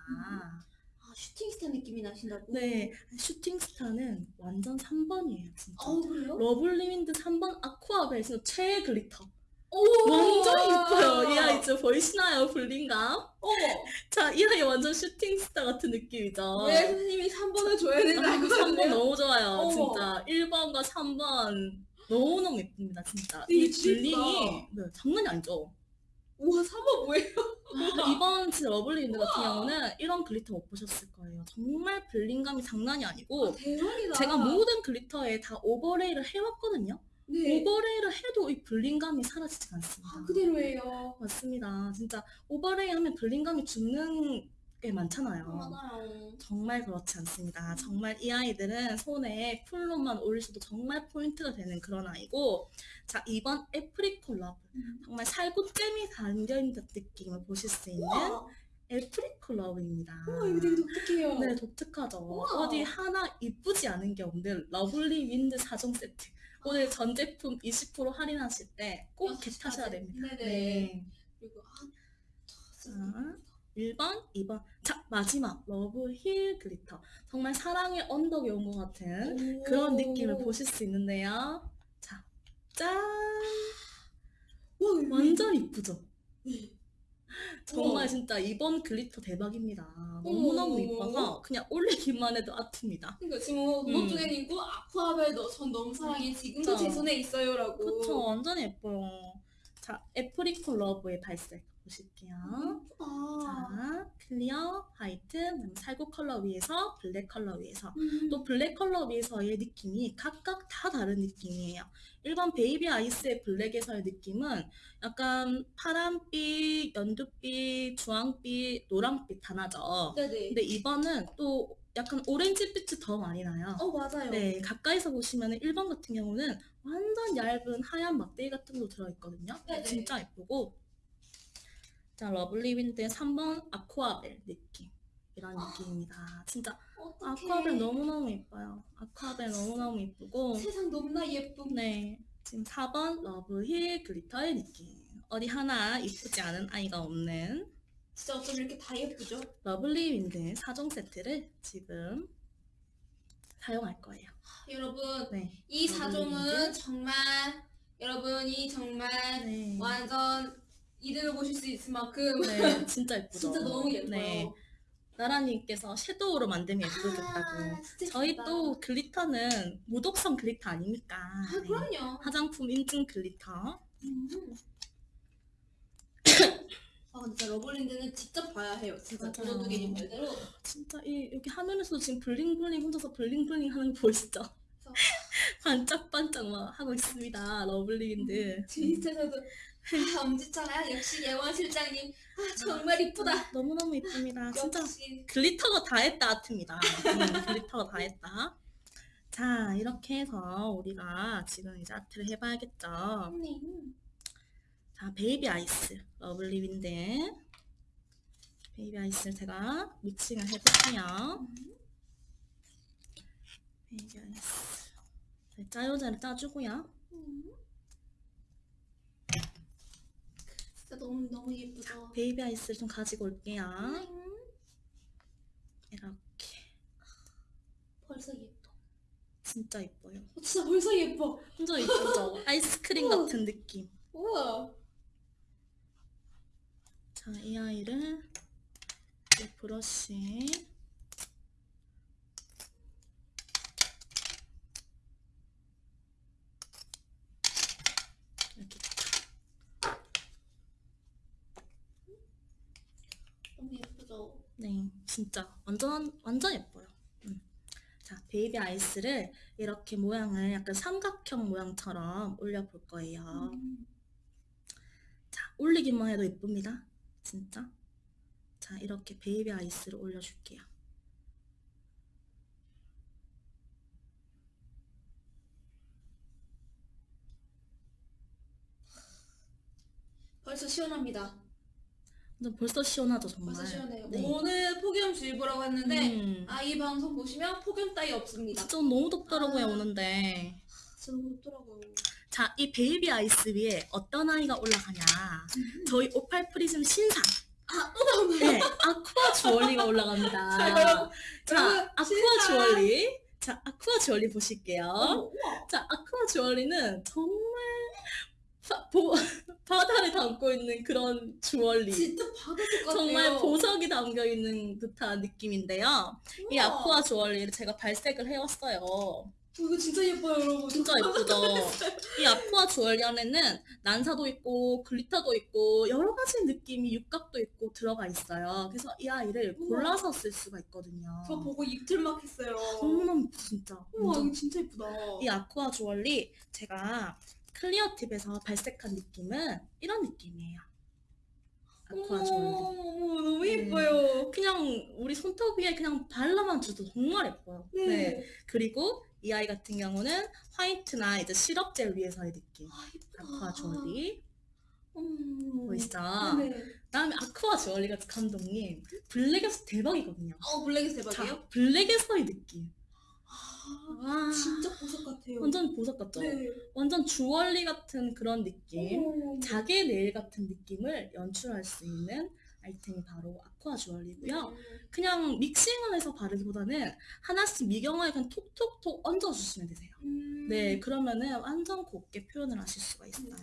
아, 슈팅스타 느낌이 나신다고? 네, 슈팅 스타는 완전 3번이에요, 진짜. 어, 그래요? 러블리 윈드 3번 아쿠아벨 진짜 최애 glitter. 오! 완전 예뻐요. 이 아이 진짜 보이시나요? bling감? 어머! 자, 이 아이 완전 슈팅 스타 같은 느낌이죠. 왜 선생님이 3번을 줘야 아, 된다고 3번 하는데요? 너무 좋아요. 어머. 진짜 1번과 3번 너무너무 예쁩니다. 진짜. 이 bling이 진짜. 네, 장난이 아니죠. 우와, 3번 뭐예요? 이번 진짜 러블리 윈드 같은 경우는 이런 glitter 못 보셨을 거예요. 정말 bling감이 장난이 아니고 대박이다. 제가 모든 glitter에 다 overlay를 해왔거든요. 네. overlay를 해도 이 bling감이 사라지지 않습니다. 아, 그대로예요. 맞습니다. 진짜 overlay 하면 bling감이 죽는 게 많잖아요. 많아요. 정말 그렇지 않습니다. 정말 이 아이들은 손에 full로만 올리셔도 정말 포인트가 되는 그런 아이고 자 2번 애프리콧 러브 정말 살구잼이 담겨있는 느낌을 보실 수 있는 우와, 애프리콧 러브입니다. 우와, 이거 되게 독특해요. 네, 독특하죠. 우와. 어디 하나 이쁘지 않은 게 없는 러블리 윈드 4종 세트. 오늘 전 제품 20% 할인하실 때 꼭 get하셔야. 됩니다. 네네. 네. 그리고 아, 자, 1번, 2번. 자, 마지막. 러브 힐 glitter. 정말 사랑의 언덕에 온 것 같은 오. 그런 느낌을 보실 수 있는데요. 자, 짠! 와, 완전 이쁘죠? 네. 정말 우와. 진짜 이번 glitter 대박입니다. 너무너무 이뻐서 그냥 올리기만 해도 예쁩니다. 그러니까 지금 노트에는 있고 아쿠아벨 너, 전 너무 사랑해 지금도. 제 손에 있어요라고. 그쵸, 완전 예뻐요. 자, 애프리콧 러브의 발색 보실게요. 아. 자, clear, white, 살구 컬러 위에서 블랙 컬러 위에서 음. 또 블랙 컬러 위에서의 느낌이 각각 다 다른 느낌이에요. 1번 베이비 아이스의 블랙에서의 느낌은 약간 파란빛, 연두빛, 주황빛, 노란빛 다 나죠. 네네. 근데 2번은 또 약간 오렌지빛이 더 많이 나요. 어 맞아요. 네, 가까이서 보시면 1번 같은 경우는 완전 얇은 하얀 막대기 같은 거 들어있거든요. 네네. 진짜 예쁘고. 자, 러블리 윈드의 3번 아쿠아벨 느낌. 이런 느낌입니다. 진짜 어떡해. 아쿠아벨 너무너무 예뻐요. 아쿠아벨 너무너무 예쁘고. 세상 너무나 예쁨. 네, 지금 4번 러브힐 glitter의 느낌. 어디 하나 이쁘지 않은 아이가 없는 진짜 어쩜 이렇게 다 예쁘죠? 러블리 윈드 4종 세트를 지금 사용할 거예요. 여러분 네. 이 러블리 사종은 윈드. 정말 여러분이 정말 네. 완전 이득을 보실 수 있을 만큼 네, (laughs) 진짜 예쁘죠. 진짜 너무 예뻐요. 네, 나라님께서 섀도우로 만들면 예쁘겠다고. 아, 진짜 저희 예쁘다. 또 glitter는 무독성 glitter 아닙니까? 아, 네. 그럼요. 화장품 인증 glitter. 음. 아 진짜 러블리 윈드는 직접 봐야 해요. 진짜. 도도둑이님 말대로. 진짜 이 여기 화면에서도 지금 bling bling 혼자서 bling bling 하는 거 보이시죠? (laughs) 반짝반짝 막 하고 있습니다. 러블리 윈드. 진짜서도 아 (laughs) 엄지척아 역시 예원 실장님 아 정말 이쁘다. 너무너무 예쁩니다. (laughs) 진짜 역시 glitter가 다 했다 아트입니다. 음, glitter가 다 했다. 자, 이렇게 해서 우리가 지금 이제 아트를 해봐야겠죠. 음. 자, 베이비 아이스. 러블리 윈드. 베이비 아이스를 제가 믹싱을 해볼게요. 베이비 아이스. 네, 짜요자를 짜주고요. 음. 진짜 너무 너무 예쁘죠. 베이비 아이스를 좀 가지고 올게요. 음. 이렇게. 벌써 예뻐. 진짜 예뻐요. 어, 진짜 벌써 예뻐. 완전 예쁘죠? (laughs) 아이스크림. 같은 느낌. 우와. 자, 이 아이를 이 브러쉬 이렇게 너무 예쁘죠. 네, 진짜 완전 완전 예뻐요. 음. 자, 베이비 아이스를 이렇게 모양을 약간 삼각형 모양처럼 올려볼 거예요. 음. 자, 올리기만 해도 예쁩니다. 진짜. 자, 이렇게 베이비 아이스를 올려줄게요. 벌써 시원합니다. 근데 벌써 시원하죠, 정말. 벌써 시원해요. 네. 오늘 폭염주의보라고 했는데 음, 아이 방송 보시면 폭염 따위 없습니다. 진짜 너무 덥더라고요, 아. 오는데. 진짜 너무 덥더라고요. 자, 이 베이비 아이스 위에 어떤 아이가 올라가냐. 저희 오팔 프리즘 신상. 아? 네, 아쿠아 주얼리가 올라갑니다. (laughs) 자, 자, 아쿠아 신상. 주얼리. 자, 아쿠아 주얼리 보실게요. 우와. 자, 아쿠아 주얼리는 정말 바, 보, (laughs) 바다를 담고 있는 그런 주얼리. 진짜 받았을 것 같아요. 정말 보석이 담겨 있는 듯한 느낌인데요. 이 우와. 아쿠아 주얼리를 제가 발색을 해왔어요. 어, 이거 진짜 예뻐요, 여러분. 진짜 (laughs) 예쁘죠? 이 아쿠아 주얼리 안에는 난사도 있고 글리터도 있고 여러 가지 느낌이 육각도 있고 들어가 있어요. 그래서 이 아이를 우와. 골라서 쓸 수가 있거든요. 저 보고 입틀막 했어요. 너무너무 예쁘, 진짜. 우와, 완전 이거 진짜 예쁘다. 이 아쿠아 주얼리 제가 clear tip에서 발색한 느낌은 이런 느낌이에요. 아쿠아. 어머, 너무 네. 예뻐요. 그냥 우리 손톱 위에 그냥 발라만 줘도 정말 예뻐요. 네. 네. 그리고 이 아이 같은 경우는 화이트나 이제 시럽 젤 위에서의 느낌. 아. 아쿠아 주얼리. 음. 보이시죠? 네네. 그다음에 아쿠아 주얼리가 감독님 블랙에서 대박이거든요. 어, 블랙이 대박이에요? 자, 블랙에서의 느낌. 아, 와, 진짜 보석 같아요. 완전 보석 같죠? 네. 완전 주얼리 같은 그런 느낌. 어머. 자개 네일 같은 느낌을 연출할 수 있는 아이템이 바로 아쿠아 주얼리고요. 네. 그냥 믹싱을 해서 바르기보다는 하나씩 미경화에 그냥 톡톡톡 얹어주시면 되세요. 음. 네, 그러면은 완전 곱게 표현을 하실 수가 있어요.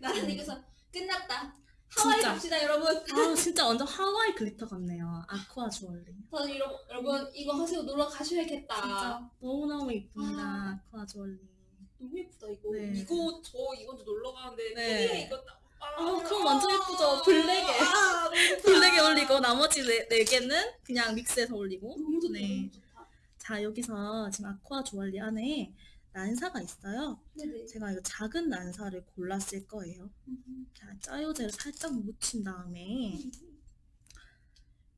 나는 여기서 끝났다. 하와이 진짜. 갑시다, 여러분. 아, 진짜 완전 하와이 glitter 같네요. 아쿠아 주얼리. 저는 이러, 여러분 이거 하시고 놀러 가셔야겠다. 진짜 너무너무 이쁩니다. 아. 아쿠아 주얼리. 너무 예쁘다 이거. 네. 이거 저 이번 주 놀러 가는데 네. 네. 이거 딱. 아, 그럼 완전 예쁘죠? 블랙에. 아, 너무 좋다. (laughs) 블랙에 올리고 나머지 네, 네 개는 그냥 믹스해서 올리고. 너무 좋다. 네. 자, 여기서 지금 아쿠아 주얼리 안에 난사가 있어요. 네네. 제가 이거 작은 난사를 골랐을 거예요. 음. 자, 짜요제를 살짝 묻힌 다음에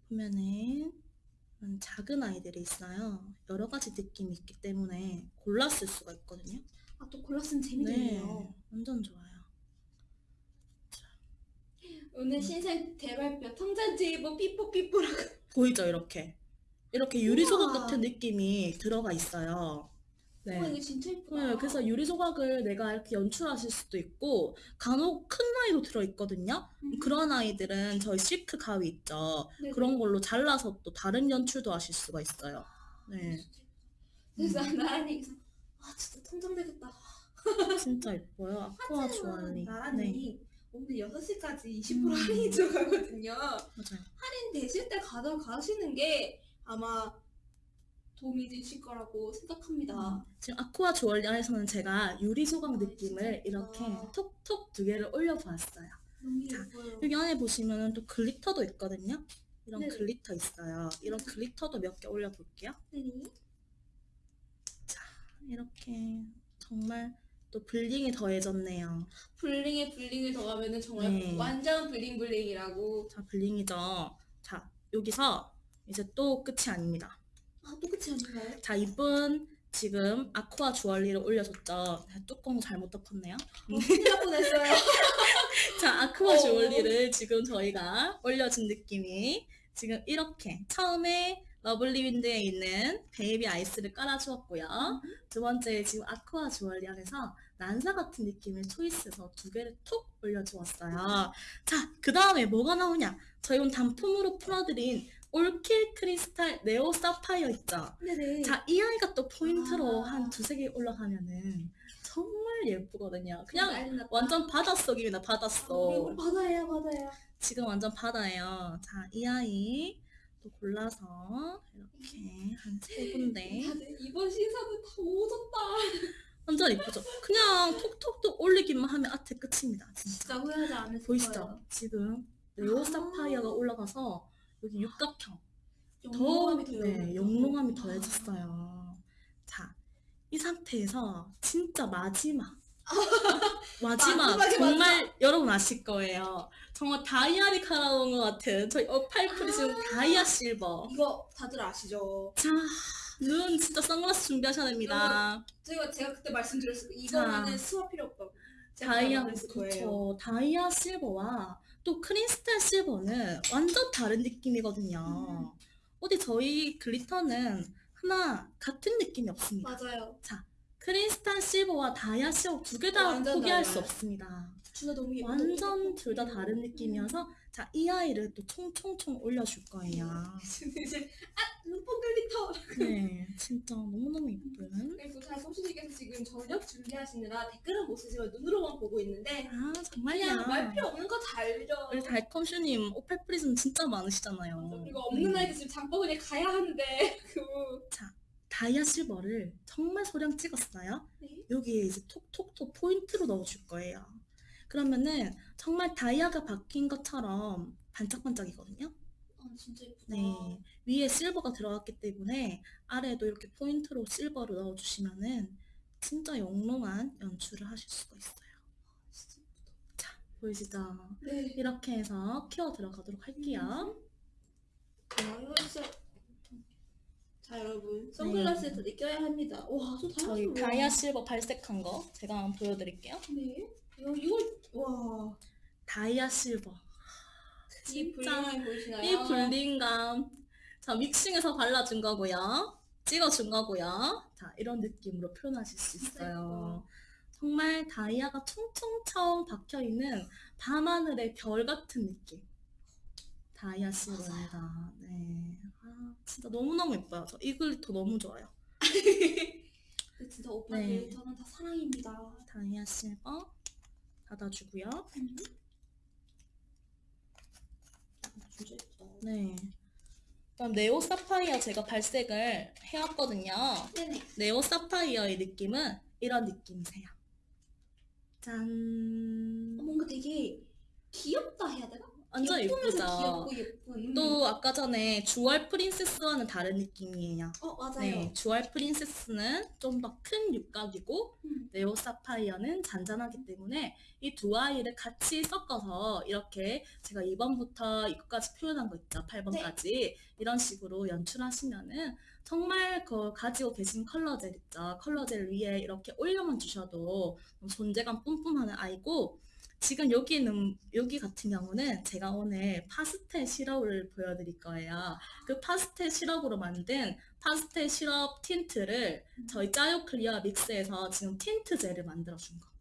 보면은 이런 작은 아이들이 있어요. 여러 가지 느낌이 있기 때문에 골랐을 수가 있거든요. 아 또 골랐으면 네, 재미있네요. 완전 좋아요. 오늘 신생 대발표 통잔치이보 삐뽀삐뽀라고. 보이죠, 이렇게. 이렇게 유리 조각 우와. 같은 느낌이 들어가 있어요. 네. 와 이거 진짜 예쁘다. 네, 그래서 유리 조각을 내가 이렇게 연출하실 수도 있고 간혹 큰 아이도 들어 있거든요. 음. 그런 아이들은 저희 실크 가위 있죠. 네네. 그런 걸로 잘라서 또 다른 연출도 하실 수가 있어요. 네, 그래서 나란히 아 진짜 통장되겠다. 진짜 예뻐요. 아쿠아 주얼리. 네, 나란히 오늘 6시까지 20% 음. 할인이 들어가거든요. 맞아요. 할인 되실 때 가져가시는 게 아마 도움이 되실 거라고 생각합니다. 지금 아쿠아 주얼리 안에서는 제가 유리 조각 아, 느낌을 이렇게. 톡톡 두 개를 올려보았어요. 자. 여기 안에 보시면 또 글리터도 있거든요. 이런 네. glitter 있어요. 이런 glitter도 몇 개 올려볼게요. 네. 이렇게 정말 또 bling이 더해졌네요. bling에 bling을 더하면은 정말 네. 완전 bling bling이라고. 자, bling이죠. 자, 여기서 이제 또 끝이 아닙니다. 아, 또 끝이 아닌가요? 자, 이분 지금 아쿠아 주얼리를 올려줬죠. 자, 뚜껑 잘못 덮었네요. 어, 큰일 날 뻔했어요. (laughs) 자, 아쿠아 어. 주얼리를 지금 저희가 올려준 느낌이 지금 이렇게 처음에 러블리 윈드에 있는 베이비 아이스를 깔아주었고요. 두 번째 지금 아쿠아 주얼리 안에서 난사 같은 느낌을 초이스해서 두 개를 톡 올려주었어요. 자, 그 다음에 뭐가 나오냐? 저희 오늘 단품으로 풀어드린 올킬 크리스탈 네오 사파이어 있죠? 네네. 자, 이 아이가 또 포인트로 아. 한 두세 개 올라가면은 정말 예쁘거든요. 그냥. 완전 바닷속입니다, 아, 바닷속. 우리 바다예요, 바다예요. 지금 완전 바다예요. 자, 이 아이 또 골라서 이렇게 한 세 군데. 다들 이번 신사는 다 오졌다. 완전 이쁘죠? 그냥 톡톡톡 올리기만 하면 아트 끝입니다. 진짜. 진짜 후회하지 않을 보이시죠? 거예요. 지금 네오 아. 사파이어가 올라가서 여기 육각형. 영롱함이 더 네, 영롱함이 더해졌어요. 자, 이 상태에서 진짜 마지막. (laughs) 마지막 정말 여러분 아실 거예요. 정말 다이아를 갈아온 것 같은 저희 오팔 프리즘 다이아 실버. 이거 다들 아시죠? 자, 눈 진짜 선글라스 준비하셔야 됩니다. 제가 제가 그때 말씀드렸을 거예요. 이거는 자. 수업 필요 없다고. 다이아. 그쵸. 다이아 실버와 또 크리스탈 실버는 완전 다른 느낌이거든요. 음. 어디 저희 glitter는 하나 같은 느낌이 없습니다. 맞아요. 크리스탈 실버와 다이아 실버 두 개 다 포기할 달라요. 수 없습니다. 너무 예뻐. 완전 둘 다 다른 느낌이어서 자, 이 아이를 또 총총총 올려줄 거예요. (laughs) 이제 아 눈뽕 glitter. 네, 진짜 너무너무 예쁜. 그리고 잘 소시지께서 지금 저녁 준비하시느라 댓글은 못 쓰지만 눈으로만 보고 있는데 아, 정말요. 그냥 말 필요 없는 거다 알죠. 우리 달콤슈님 오팔 프리즘 진짜 많으시잖아요. 그리고 없는 네. 아이들 지금 장바구니에 가야 하는데 (laughs) 그 다이아 실버를 정말 소량 찍었어요. 네. 여기에 이제 톡톡톡 포인트로 넣어줄 거예요. 그러면은 정말 다이아가 박힌 것처럼 반짝반짝이거든요. 아 진짜 예쁘다. 네. 위에 실버가 들어갔기 때문에 아래에도 이렇게 포인트로 실버를 넣어주시면은 진짜 영롱한 연출을 하실 수가 있어요. 진짜 보이시죠? 네. 이렇게 해서 키워 들어가도록 할게요. 아, 진짜. 자 여러분 선글라스에 더 느껴야 합니다. 와저 네. 저희 다이아 다이아 실버 발색한 거 제가 한번 보여드릴게요. 네. 이거 와. 다이아 실버. 이 진짜 불량함이 보이시나요? 이 블링감. 자, 믹싱해서 발라준 거고요. 찍어준 거고요. 자, 이런 느낌으로 표현하실 수 있어요. 정말 다이아가 총총총 박혀있는 밤하늘의 별 같은 느낌. 다이아 실버입니다. 네. 아, 진짜 너무너무 예뻐요. 저 이 glitter 너무 좋아요. (laughs) 진짜 오빠 네. glitter는 다 사랑입니다. 다이아 실버 닫아주고요. 진짜 예쁘다. 네. 그다음 Neo Sapphire 제가 발색을 해왔거든요. 네네. Neo Sapphire의 느낌은 이런 느낌이세요. 짠. 뭔가 되게 귀엽다 해야 되나? 완전 예쁘죠? 귀엽고 예쁜. 또 아까 전에 주얼 프린세스와는 다른 느낌이에요. 어 맞아요. 네, 주얼 프린세스는 좀 더 큰 육각이고 음. 네오 사파이어는 잔잔하기 때문에 이 두 아이를 같이 섞어서 이렇게 제가 2번부터 이거까지 표현한 거 있죠. 8번까지 이런 식으로 연출하시면은 정말 그 가지고 계신 컬러젤 있죠. 컬러젤 위에 이렇게 올려만 주셔도 존재감 뿜뿜하는 아이고 지금 여기는 여기 같은 경우는 제가 오늘 파스텔 시럽을 보여드릴 거예요. 그 파스텔 시럽으로 만든 파스텔 시럽 틴트를 저희 짜요 clear mix에서 지금 틴트 젤을 만들어 준 거.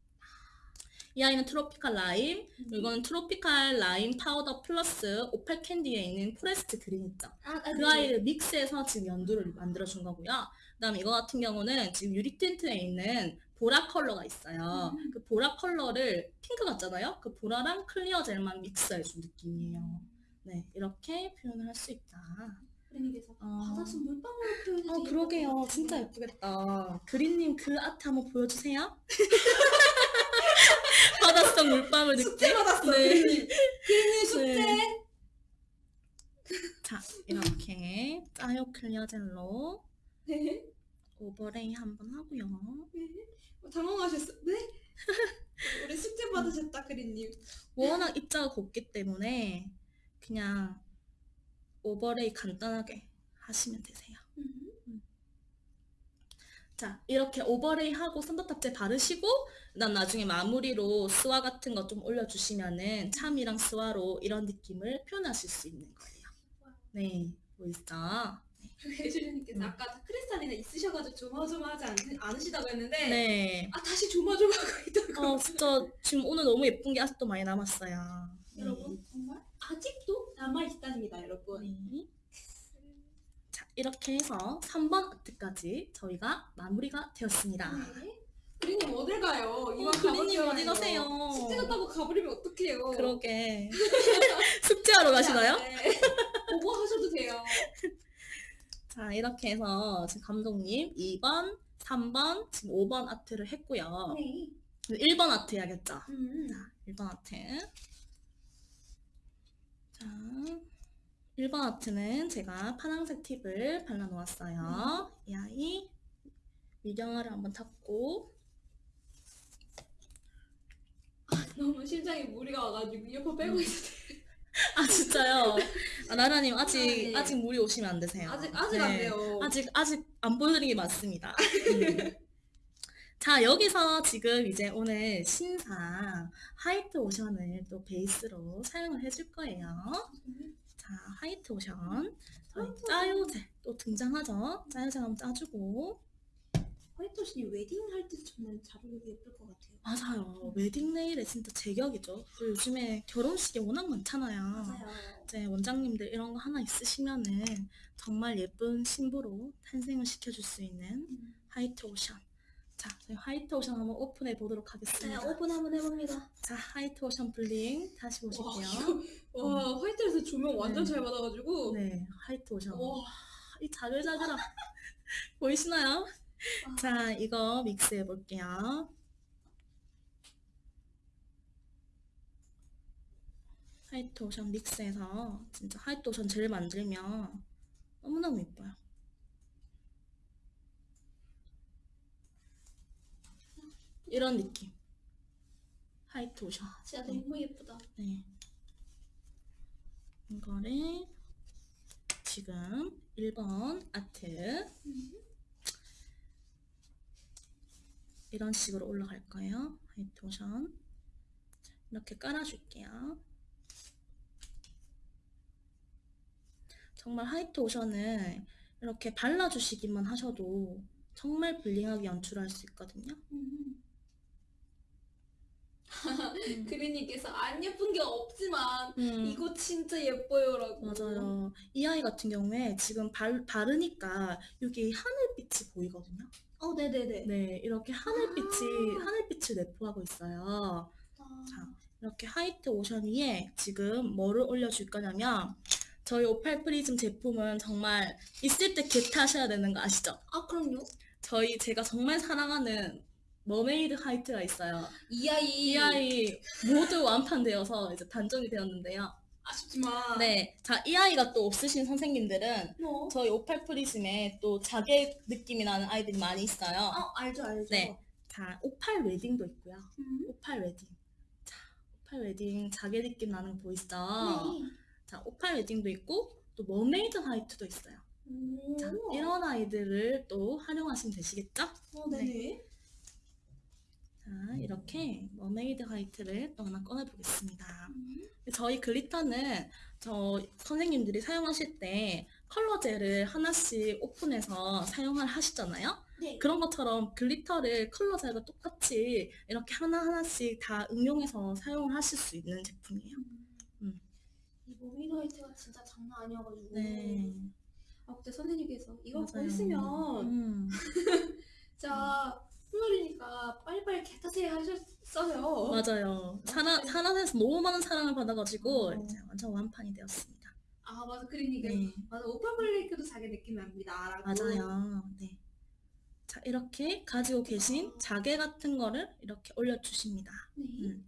이 아이는 Tropical Lime, 이거는 Tropical Lime 파우더 플러스 오팔 캔디에 있는 Forest Green 있죠. 아, 아, 그 네. 아이를 mix해서 지금 연두를 만들어준 거고요. 그다음에 이거 같은 경우는 지금 유리 틴트에 있는 보라 컬러가 있어요. 음. 그 보라 컬러를 핑크 같잖아요. 그 보라랑 clear 젤만 mix해준 느낌이에요. 네, 이렇게 표현을 할 수 있다. 그린님께서 어. 바닷속 물방울로 표현해서 어, 그러게요. 진짜 예쁘겠다. 그린님 그 아트 한번 보여주세요. (laughs) 바닷속 물방울 느낌. 숙제 받았어. 네. 그림. 그림 숙제. 네. 자, 이렇게 짜요 clear 젤로 네. overlay 한번 하고요. 어, 당황하셨어. 네? (laughs) 우리 숙제 받으셨다 그린님. 워낙 입자가 곱기 때문에 그냥 overlay 간단하게 하시면 되세요. 음. 자, 이렇게 overlay 하고 썬더탑젤 바르시고 그다음 나중에 마무리로 스와 같은 거 좀 올려주시면은 charm이랑 스와로 이런 느낌을 표현하실 수 있는 거예요. 네, 보이시죠? 해주님께서 음. 아까 크리스탈이나 있으셔가지고 조마조마하지 않, 않으시다고 했는데 네. 아 다시 조마조마하고 (laughs) 있다고. 어, 진짜 지금 오늘 너무 예쁜 게 아직도 많이 남았어요. 네. 여러분 정말 아직도 남아 있답니다, 여러분. 네. 자, 이렇게 해서 3번 아트까지 저희가 마무리가 되었습니다. 네. 그린님 어딜 가요? 이만 어, 그린님. 어디 가세요? 숙제 갔다고 가버리면 어떡해요? 그러게. (laughs) (laughs) 숙제하러 가시나요? 네. 보고 하셔도 돼요. (laughs) 자, 이렇게 해서 지금 감독님 2번, 3번, 지금 5번 아트를 했고요. 네. 1번 아트 해야겠죠? 음. 자, 1번 아트. 자, 1번 아트는 제가 파란색 팁을 발라놓았어요. 이 아이 미경화를 한번 탔고 너무 심장에 무리가 와가지고 이어폰 빼고 있어요. 아 진짜요? 아, 나라님 아직 아, 네. 아직 물이 오시면 안 되세요. 아직 아직 안 네. 돼요. 아직 아직 안 보여드린 게 맞습니다. (laughs) 음. 자 여기서 지금 이제 오늘 신상 화이트 오션을 또 베이스로 사용을 해줄 거예요. 자 화이트 오션 저희 짜요제 또 등장하죠. 짜요제 한번 짜주고 White Ocean 웨딩 할때 정말 잘 어울리고 예쁠 것 같아요. 맞아요. 웨딩 네일에 진짜 제격이죠. 요즘에 결혼식이 워낙 많잖아요. 맞아요. 이제 원장님들 이런 거 하나 있으시면은 정말 예쁜 신부로 탄생을 시켜줄 수 있는 음. White Ocean. 자, 저희 White Ocean 한번 오픈해 보도록 자, 하겠습니다. 오픈 한번 해봅니다. 자, White Ocean bling 다시 와, 보실게요. 이거, 와 화이트에서 조명 완전 네. 잘 받아가지고. 네, White Ocean. 와, 이 자글자글함 (laughs) 보이시나요? 와. 자, 이거 믹스해 볼게요. 화이트 오션 믹스해서 진짜 화이트 오션 젤 만들면 너무너무 예뻐요. 이런 느낌. 화이트 오션. 진짜 네. 너무 예쁘다. 네. 이거를 지금 1번 아트 이런 식으로 올라갈 거예요. 화이트 오션. 자, 이렇게 깔아줄게요. 정말 화이트 오션은 이렇게 발라주시기만 하셔도 정말 블링하게 연출할 수 있거든요. 음. (laughs) 음. 그린님께서 안 예쁜 게 없지만 음. 이거 진짜 예뻐요라고. 맞아요. 이 아이 같은 경우에 지금 발, 바르니까 여기 하늘빛이 보이거든요. 어, 네네네. 네, 이렇게 하늘빛이, 아. 하늘빛을 내포하고 있어요. 아, 자, 이렇게 White Ocean 위에 지금 뭐를 올려줄 거냐면, 저희 오팔 프리즘 제품은 정말 있을 때 get하셔야 되는 거 아시죠? 아 그럼요. 저희 제가 정말 사랑하는 Mermaid White가 있어요. 이 아이. 이 아이 모두 완판되어서 이제 단종이 되었는데요. 아쉽지만. 네, 자, 이 아이가 또 없으신 선생님들은 뭐? 저희 오팔 프리즘에 또 자개 느낌이 나는 아이들이 많이 있어요. 어, 알죠, 알죠. 네. 자, 오팔 웨딩도 있고요. 음. 오팔 웨딩. 자, 오팔 웨딩 자개 느낌 나는 거 보이시죠? 네. 자, 오팔 웨딩도 있고 또 머메이드 화이트도 있어요. 오. 자, 이런 아이들을 또 활용하시면 되시겠죠? 어, 네네. 자, 이렇게 Mermaid White를 또 하나 꺼내 보겠습니다. 음. 저희 glitter는 저 선생님들이 사용하실 때 컬러 젤을 하나씩 오픈해서 사용을 하시잖아요. 네. 그런 것처럼 glitter를 컬러 젤과 똑같이 이렇게 하나하나씩 다 응용해서 사용을 하실 수 있는 제품이에요. 음. 이 모밀 화이트가 진짜 장난 아니어가지고. 네. 아, 그때 선생님께서 이거 맞아요. 보시면 음, (laughs) 자 플로리니까 빨리빨리 개타세요 하셨어요. 맞아요. 사나, 사나에서 너무 많은 사랑을 받아가지고 어. 이제 완전 완판이 되었습니다. 아 맞아 그러니까 네, 맞아 오빠 블레이크도 자기 느낌 납니다. 맞아요. 네. 자, 이렇게 가지고 계신 자개 같은 거를 이렇게 올려주십니다. 네. 음,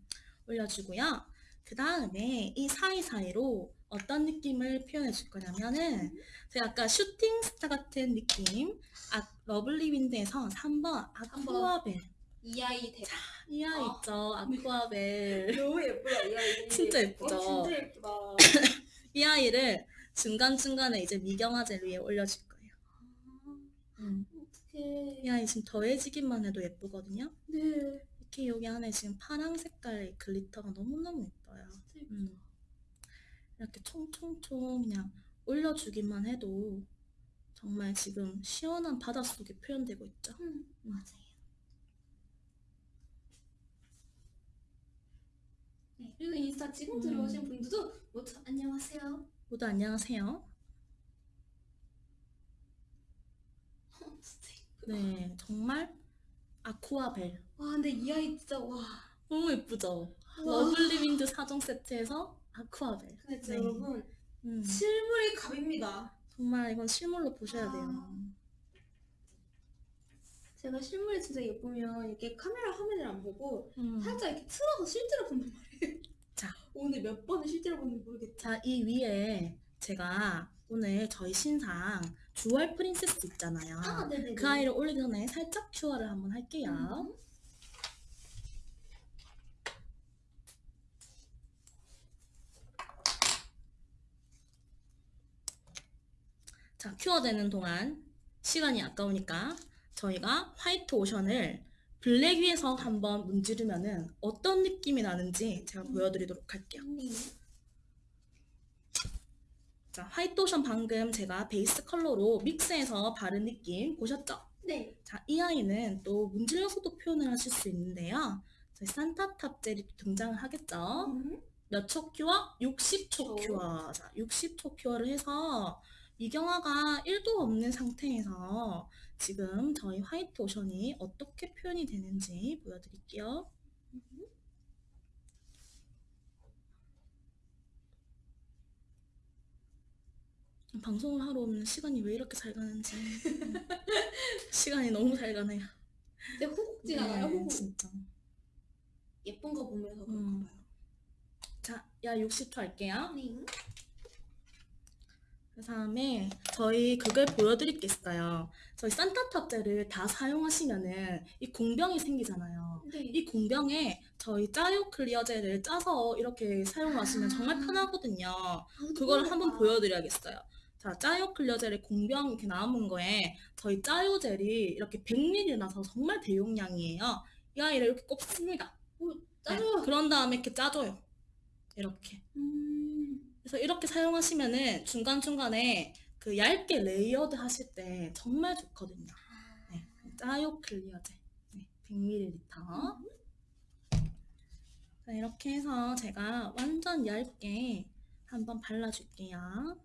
올려주고요. 그 다음에 이 사이사이로 어떤 느낌을 표현해 줄 거냐면은 제가 아까 shooting star 같은 느낌 아, Lovely Wind에서 3번 Aqua Bell 이 아이 대. 이 아이 아, 있죠 Aqua Bell (laughs) 너무 예쁘다 이 아이. (laughs) 진짜 예쁘죠? 어, 진짜 예쁘다. (laughs) 이 아이를 중간중간에 이제 미경화젤 위에 올려줄 거예요 음, 어떡해. 이 아이 지금 더해지기만 해도 예쁘거든요 네. 이렇게 여기 안에 지금 파랑 색깔의 글리터가 너무너무 예뻐요 진짜 예쁘다. 음. 이렇게 총총총 그냥 올려주기만 해도 정말 지금 시원한 바닷속에 표현되고 있죠. 음, 음. 맞아요. 네, 그리고 인스타 지금 음. 들어오신 분들도 모두 안녕하세요. 모두 안녕하세요. 어. 네, 정말 Aqua Bell 와 근데 이 아이 진짜 와. 너무 예쁘죠? 와. Lovely Wind 4종 세트에서 Aqua Bell. 근데 진짜 네. 여러분 음, 실물이 갑입니다. 정말 이건 실물로 보셔야 돼요. 아. 제가 실물이 진짜 예쁘면 이렇게 카메라 화면을 안 보고 음. 살짝 이렇게 틀어서 실제로 본단 말이에요. 자. (laughs) 오늘 몇 번을 실제로 보는지 모르겠다. 자, 이 위에 제가 오늘 저희 신상 Jewel Princess 있잖아요. 아, 네네. 그 아이를 올리기 전에 살짝 cure를 한번 할게요. 음. 자, cure되는 동안 시간이 아까우니까 저희가 White Ocean을 블랙 위에서 한번 문지르면은 어떤 느낌이 나는지 제가 보여드리도록 할게요. 네. 자, White Ocean 방금 제가 베이스 컬러로 mix해서 바른 느낌 보셨죠? 네. 자, 이 아이는 또 문질러서도 표현을 하실 수 있는데요. 저희 산타탑 젤이 등장을 하겠죠? 음. 몇초 cure? 60초 초. cure. 자, 60초 cure를 해서 미경화가 1도 없는 상태에서 지금 저희 White Ocean이 어떻게 표현이 되는지 보여드릴게요. 방송을 하러 오면 시간이 왜 이렇게 잘 가는지 (laughs) 시간이 너무 잘 가네요. 근데 호국 지나가요, 네, 호국. 진짜. 예쁜 거 보면서 그런가 음. 봐요. 자, 야 60초 할게요. 네. 그 다음에 저희 그걸 보여드릴 게 있어요. 저희 산타탑제를 다 사용하시면은 이 공병이 생기잖아요. 네. 이 공병에 저희 짜요 클리어젤을 짜서 이렇게 사용하시면 정말 아. 편하거든요. 아, 그걸 그런가 한번 봐. 보여드려야겠어요. 자, 짜요 클리어젤의 공병 이렇게 남은 거에 저희 짜요 젤이 이렇게 100ml 나서 정말 대용량이에요. 이 아이를 이렇게 꼽습니다. 짜요. 네, 그런 다음에 이렇게 짜줘요. 이렇게. 음. 그래서 이렇게 사용하시면은 중간중간에 그 얇게 layered 하실 때 정말 좋거든요. 네, 짜요 클리어젤. 네, 100ml. 자, 이렇게 해서 제가 완전 얇게 한번 발라줄게요.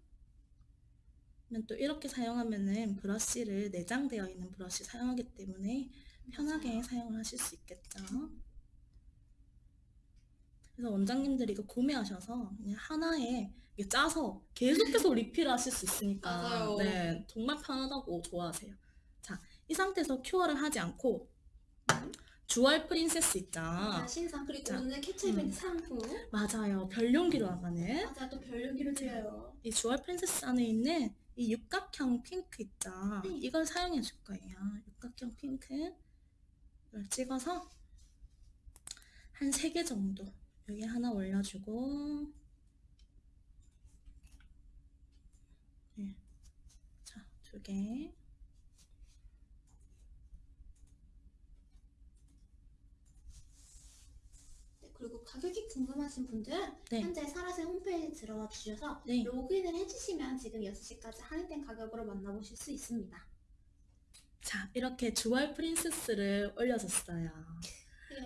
또 이렇게 사용하면은 브러쉬를 내장되어 있는 브러쉬 사용하기 때문에 편하게 사용을 하실 수 있겠죠. 그래서 원장님들이 이거 구매하셔서 그냥 하나에 이게 짜서 계속해서 리필하실 수 있으니까. 네 정말 편하다고 좋아하세요. 자, 이 상태에서 큐어를 하지 않고 주얼 프린세스 있죠. 아, 신상 그리고 자, 오늘 캡처 이벤트 음. 상품. 맞아요. 별용기로 나가는 맞아 또 별용기를 드려요. 이 주얼 프린세스 안에 있는 이 육각형 핑크 있죠. 네. 이걸 사용해 줄 거예요. 육각형 핑크 이걸 찍어서 한 3개 정도 여기 하나 올려주고 네. 자, 두 개. 네, 그리고 가격이 궁금하신 분들은 네. 현재 사라세 홈페이지 들어와 주셔서 네. 로그인을 해주시면 지금 6시까지 할인된 가격으로 만나보실 수 있습니다. 자, 이렇게 주얼 프린세스를 올려줬어요.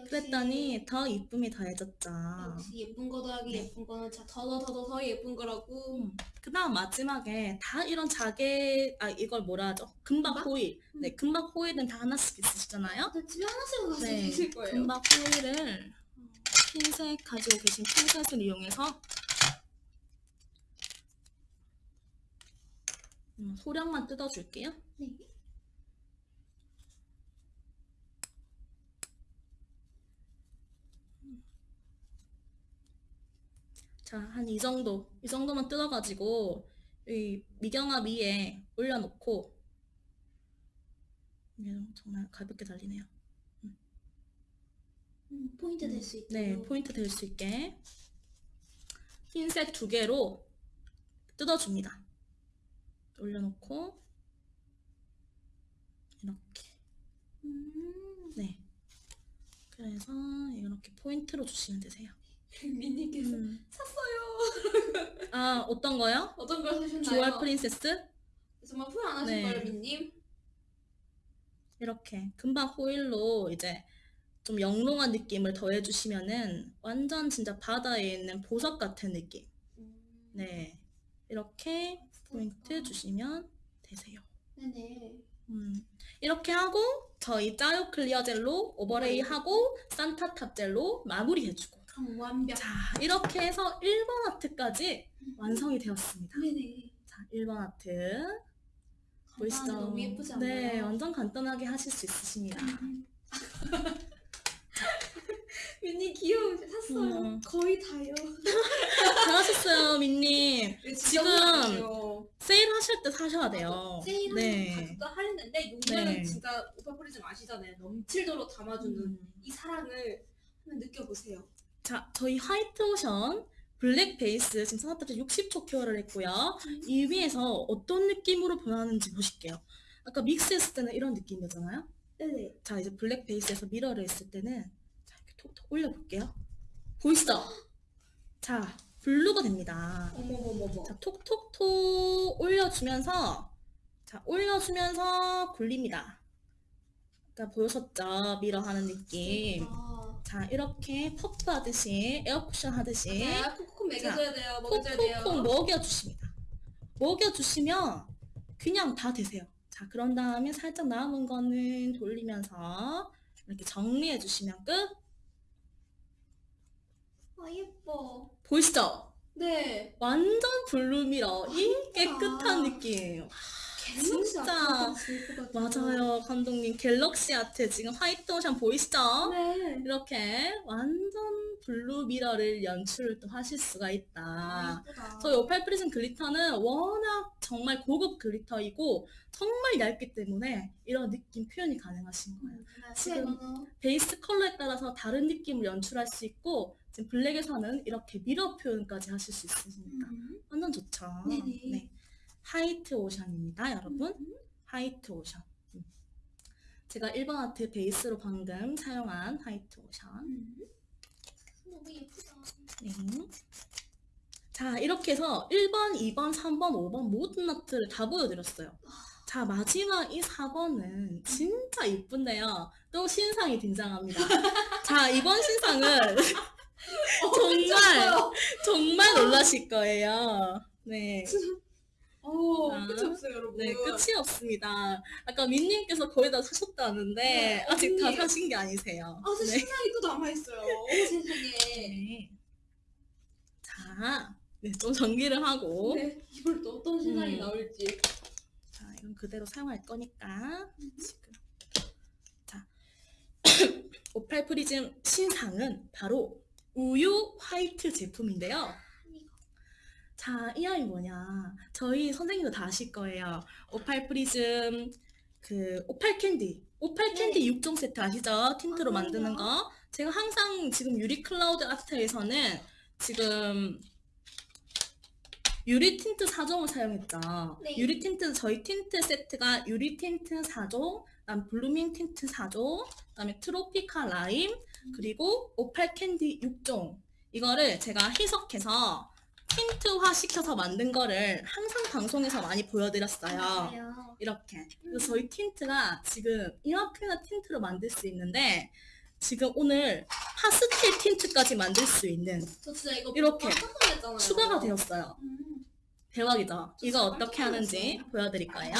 그랬더니 더 이쁨이 더해졌죠. 역시 예쁜 거 더하기 네. 예쁜 거는 더더더 더 예쁜 거라고. 음, 그 다음 마지막에 다 이런 자개, 아, 이걸 뭐라 하죠? 금박 금박? 호일. 음. 네, 금박 호일은 다 하나씩 있으시잖아요? 저 집에 하나씩 가지고 네, 계실 거예요. 금박 호일을 핀셋 가지고 계신 핀셋을 이용해서 음, 소량만 뜯어줄게요. 네. 자, 한 이 정도, 이 정도만 뜯어가지고 이 미경아 위에 올려놓고 이게 정말 가볍게 달리네요. 음, 포인트 될 수 있도록. 네, 포인트 될 수 있게 흰색 두 개로 뜯어줍니다. 올려놓고 이렇게 음. 네. 그래서 이렇게 포인트로 주시면 되세요. 민님께서 음. 샀어요. 아 어떤 거요? 어떤 걸 사셨나요? 주얼 프린세스 정말 후회 안 하실 네. 거예요, 민님. 이렇게 금방 호일로 이제 좀 영롱한 느낌을 더해주시면은 완전 진짜 바다에 있는 보석 같은 느낌. 음. 네, 이렇게 포인트 주시면 되세요. 네네. 음, 이렇게 하고 저희 짜요 클리어 젤로 overlay 하고 산타탑 젤로 마무리 해주고 그럼 완벽. 자 이렇게 해서 1번 아트까지 완성이 되었습니다. 네네. 자 1번 아트 보이시죠? 간단한데 너무 예쁘지 않나요? 네, 완전 간단하게 하실 수 있으십니다. 음. (laughs) 민니 귀여워 샀어요. 음. 거의 다요. (laughs) 잘하셨어요, 민님. 네, 지금. 세일 하실 때 사셔야 돼요. 세일하는 네. 가격도 할인인데 요즘은 네. 진짜 오팔 프리즘 아시잖아요. 넘칠도록 담아주는 음. 이 사랑을 한번 느껴보세요. 자, 저희 화이트 오션 블랙 베이스 지금 산타탑을 60초 cure를 했고요. 이 위에서 어떤 느낌으로 변하는지 보실게요. 아까 믹스했을 때는 이런 느낌이었잖아요. 네네. 자, 이제 블랙 베이스에서 mirror를 했을 때는 자, 이렇게 톡톡 올려볼게요. 보이시죠? 자, 블루가 됩니다. 어머머머머. 자, 톡톡톡 올려주면서 자, 올려주면서 굴립니다. 아까 보셨죠? mirror 하는 느낌. 아, 자, 이렇게 퍼프 하듯이, 에어쿠션 하듯이 아, 콕콕 먹여줘야 돼요. 먹여줘야 콕콕콕 돼요. 먹여주십니다. 먹여주시면 그냥 다 되세요. 자, 그런 다음에 살짝 남은 거는 돌리면서 이렇게 정리해 주시면 끝. 아 예뻐. 보이시죠? 네. 완전 블루 mirror. 이 예쁘다. 깨끗한 느낌. galaxy 진짜. 맞아요, 감독님. galaxy 아트 지금 화이트 오션 보이시죠? 네. 이렇게 완전 블루 mirror를 연출을 또 하실 수가 아, 있다. 예쁘다. 저희 오팔 프리즘 glitter는 워낙 정말 고급 glitter이고 정말 얇기 때문에 이런 느낌 표현이 가능하신 거예요. 지금 지금 베이스 컬러에 따라서 다른 느낌을 연출할 수 있고 지금 블랙에서는 이렇게 mirror 표현까지 하실 수 있으니까 완전 좋죠. 네네. 네. 화이트 오션입니다, 여러분. 화이트 오션. 음. 제가 1번 아트 베이스로 방금 사용한 화이트 오션. 너무 예쁘다. 네. 자, 이렇게 해서 1번, 2번, 3번, 5번 모든 아트를 다 보여드렸어요. 자, 마지막 이 4번은 진짜 이쁜데요. 또 신상이 등장합니다. (laughs) 자, 이번 신상은 (laughs) 정말, 정말 놀라실 (laughs) 거예요. 네. 어, 아, 끝이 없어요, 여러분. 네, 끝이 없습니다. 아까 민님께서 거의 다 사셨다는데, 네, 아직 다 언니. 사신 게 아니세요. 아, 저 네. 신상이 또 남아있어요. 오, (laughs) 세상에. 네. 자, 네, 좀 정리를 하고. 네, 이걸 또 어떤 신상이 음. 나올지. 자, 이건 그대로 사용할 거니까 지금 자 오팔 프리즘 신상은 바로 우유 화이트 제품인데요. 자, 이 아이 뭐냐? 저희 선생님도 다 아실 거예요. 오팔 프리즘 그 오팔 캔디, 오팔 캔디 6종 세트 아시죠? tint로 아, 만드는 거. 제가 항상 지금 유리 클라우드 아트에서는 지금 유리 틴트 4종을 사용했죠. 네. 유리 틴트 저희 틴트 세트가 유리 틴트 4종, 그다음 블루밍 틴트 4종, 그다음에 트로피카 라임, 그리고 오팔 캔디 6종. 이거를 제가 희석해서 tint화 시켜서 만든 거를 항상 방송에서 많이 보여드렸어요. 맞아요. 이렇게. 그래서 저희 tint가 지금 이만큼이나 tint로 만들 수 있는데 지금 오늘 파스텔 tint까지 만들 수 있는 저 진짜 이거 이렇게. 추가가 되었어요. 음. 대박이죠? 이거 어떻게 하는지. 보여드릴 거예요.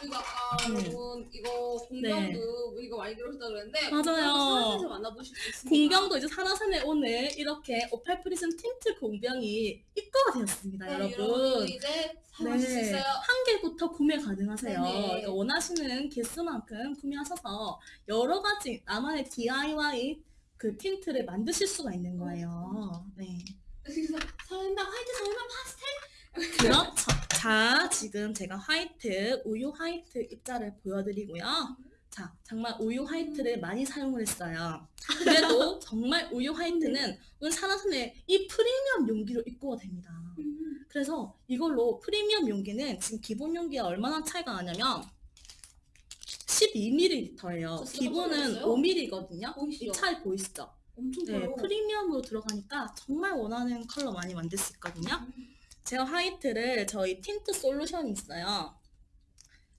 그리고 아까 음. 여러분 이거 공병도 이거 많이 들었다 그랬는데 맞아요. 공병도 만나보실 수 있습니다. 공병도 이제 사라산에 오늘 이렇게 오팔 프리즘 틴트 공병이 입고가 되었습니다, 네, 여러분. 여러분 이제 사용하실 수 네, 있어요. 한 개부터 구매 가능하세요. 네네. 그러니까 원하시는 개수만큼 구매하셔서 여러 가지 나만의 DIY 그 tint를 만드실 수가 있는 거예요. 네. 그래서 설마 화이트 설마 파스텔? 그렇죠. 자, 지금 제가 화이트, 우유 화이트 입자를 보여드리고요. 자, 정말 우유 화이트를 많이 사용을 했어요. 그래도 (laughs) 정말 우유 화이트는 오늘 사라선에 이 프리미엄 용기로 입고가 됩니다. 음. 그래서 이걸로 프리미엄 용기는 지금 기본 용기가 얼마나 차이가 나냐면 12ml예요. 저 진짜 기본은 깜짝 놀랐어요. 5ml거든요. 보이시죠? 이 차이 보이시죠? 엄청 네, 커요. 프리미엄으로 들어가니까 정말 원하는 컬러 많이 만들 수 있거든요. 제가 화이트를 저희 틴트 솔루션이 있어요.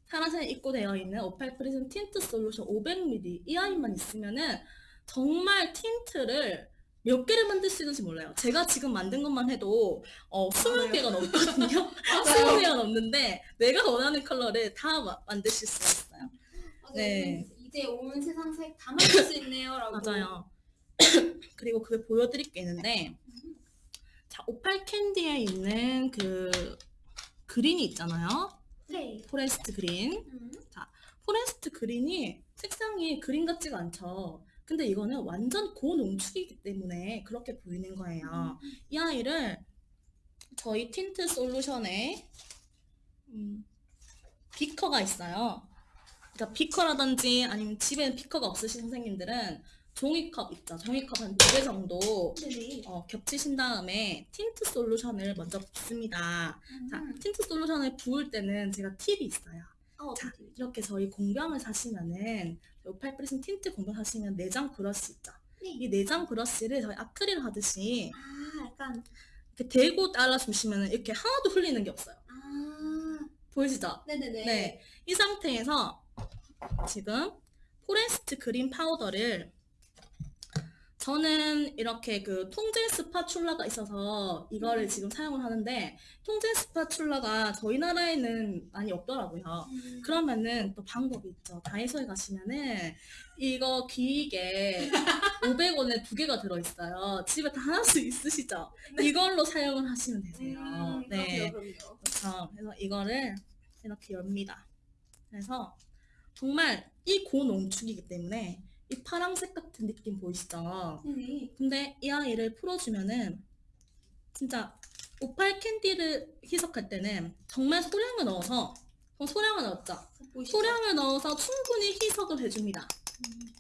파란색 입고 되어 있는 오팔 프리즘 틴트 솔루션 500ml 이 아이만 있으면은 정말 틴트를 몇 개를 만들 수 있는지 몰라요. 제가 지금 만든 것만 해도 어, 20개가 넘거든요. (laughs) (laughs) 20개가 넘는데 내가 원하는 컬러를 다 마- 만드실 수가 있어요. 맞아요. 네. 이제 온 세상 색 다 만들 수 있네요 라고. 맞아요. (coughs) 그리고 그걸 보여드릴 게 있는데 자 오팔 캔디에 있는 그 그린이 있잖아요. 네. forest green. 음. forest green이 색상이 그린 같지가 않죠. 근데 이거는 완전 고농축이기 때문에 그렇게 보이는 거예요. 이 아이를 저희 틴트 솔루션에 음, 비커가 있어요. 그러니까 비커라든지 아니면 집에 비커가 없으신 선생님들은 종이컵 있죠. 종이컵 한 두 개 정도 네네. 어, 겹치신 다음에 틴트 솔루션을 먼저 붓습니다. 자, 틴트 솔루션을 부을 때는 제가 팁이 있어요. 아, 자? 이렇게 저희 공병을 사시면은 오팔 프리즘 틴트 공병 사시면 내장 브러쉬 있죠. 네. 이 내장 브러쉬를 저희 아크릴 하듯이 아, 약간 이렇게 대고 따라주시면 이렇게 하나도 흘리는 게 없어요. 아, 보이시죠? 네네네. 네. 이 상태에서 지금 forest green 파우더를 저는 이렇게 그 통제 spatula가 있어서 이거를 음. 지금 사용을 하는데 통제 spatula가 저희 나라에는 많이 없더라고요. 음, 그러면은 또 방법이 있죠. 다이소에 가시면은 이거 귀이개 500원에 (laughs) 두 개가 들어있어요. 집에 다 하나씩 있으시죠? 이걸로 사용을 하시면 되세요. 음, 네. 그럼요. 그렇죠. 그래서 이거를 이렇게 엽니다. 그래서 정말 이 고농축이기 때문에 이 파랑색 같은 느낌 보이시죠? 네네. 근데 이 아이를 풀어주면은 진짜 오팔 캔디를 희석할 때는 정말 소량을 넣어서 그럼 소량을 넣었죠. 보이시죠? 소량을 넣어서 충분히 희석을 해줍니다. 음,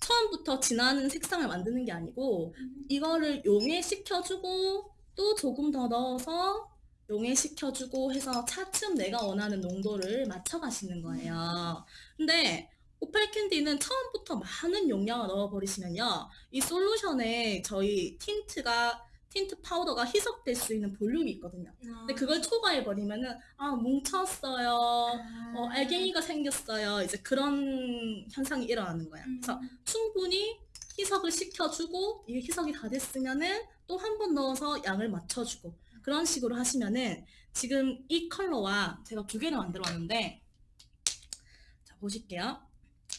처음부터 진하는 색상을 만드는 게 아니고 음, 이거를 용해시켜주고 또 조금 더 넣어서 용해시켜주고 해서 차츰 내가 원하는 농도를 맞춰가시는 거예요. 근데 오팔 캔디는 처음부터 많은 용량을 넣어버리시면요. 이 솔루션에 저희 틴트가 틴트 파우더가 희석될 수 있는 볼륨이 있거든요. 근데 그걸 초과해버리면은 아 뭉쳤어요. 어, 알갱이가 생겼어요. 이제 그런 현상이 일어나는 거야. 음. 그래서 충분히 희석을 시켜주고 이게 희석이 다 됐으면은 또 한 번 넣어서 양을 맞춰주고 그런 식으로 하시면은 지금 이 컬러와 제가 두 개를 만들어 왔는데 자 보실게요.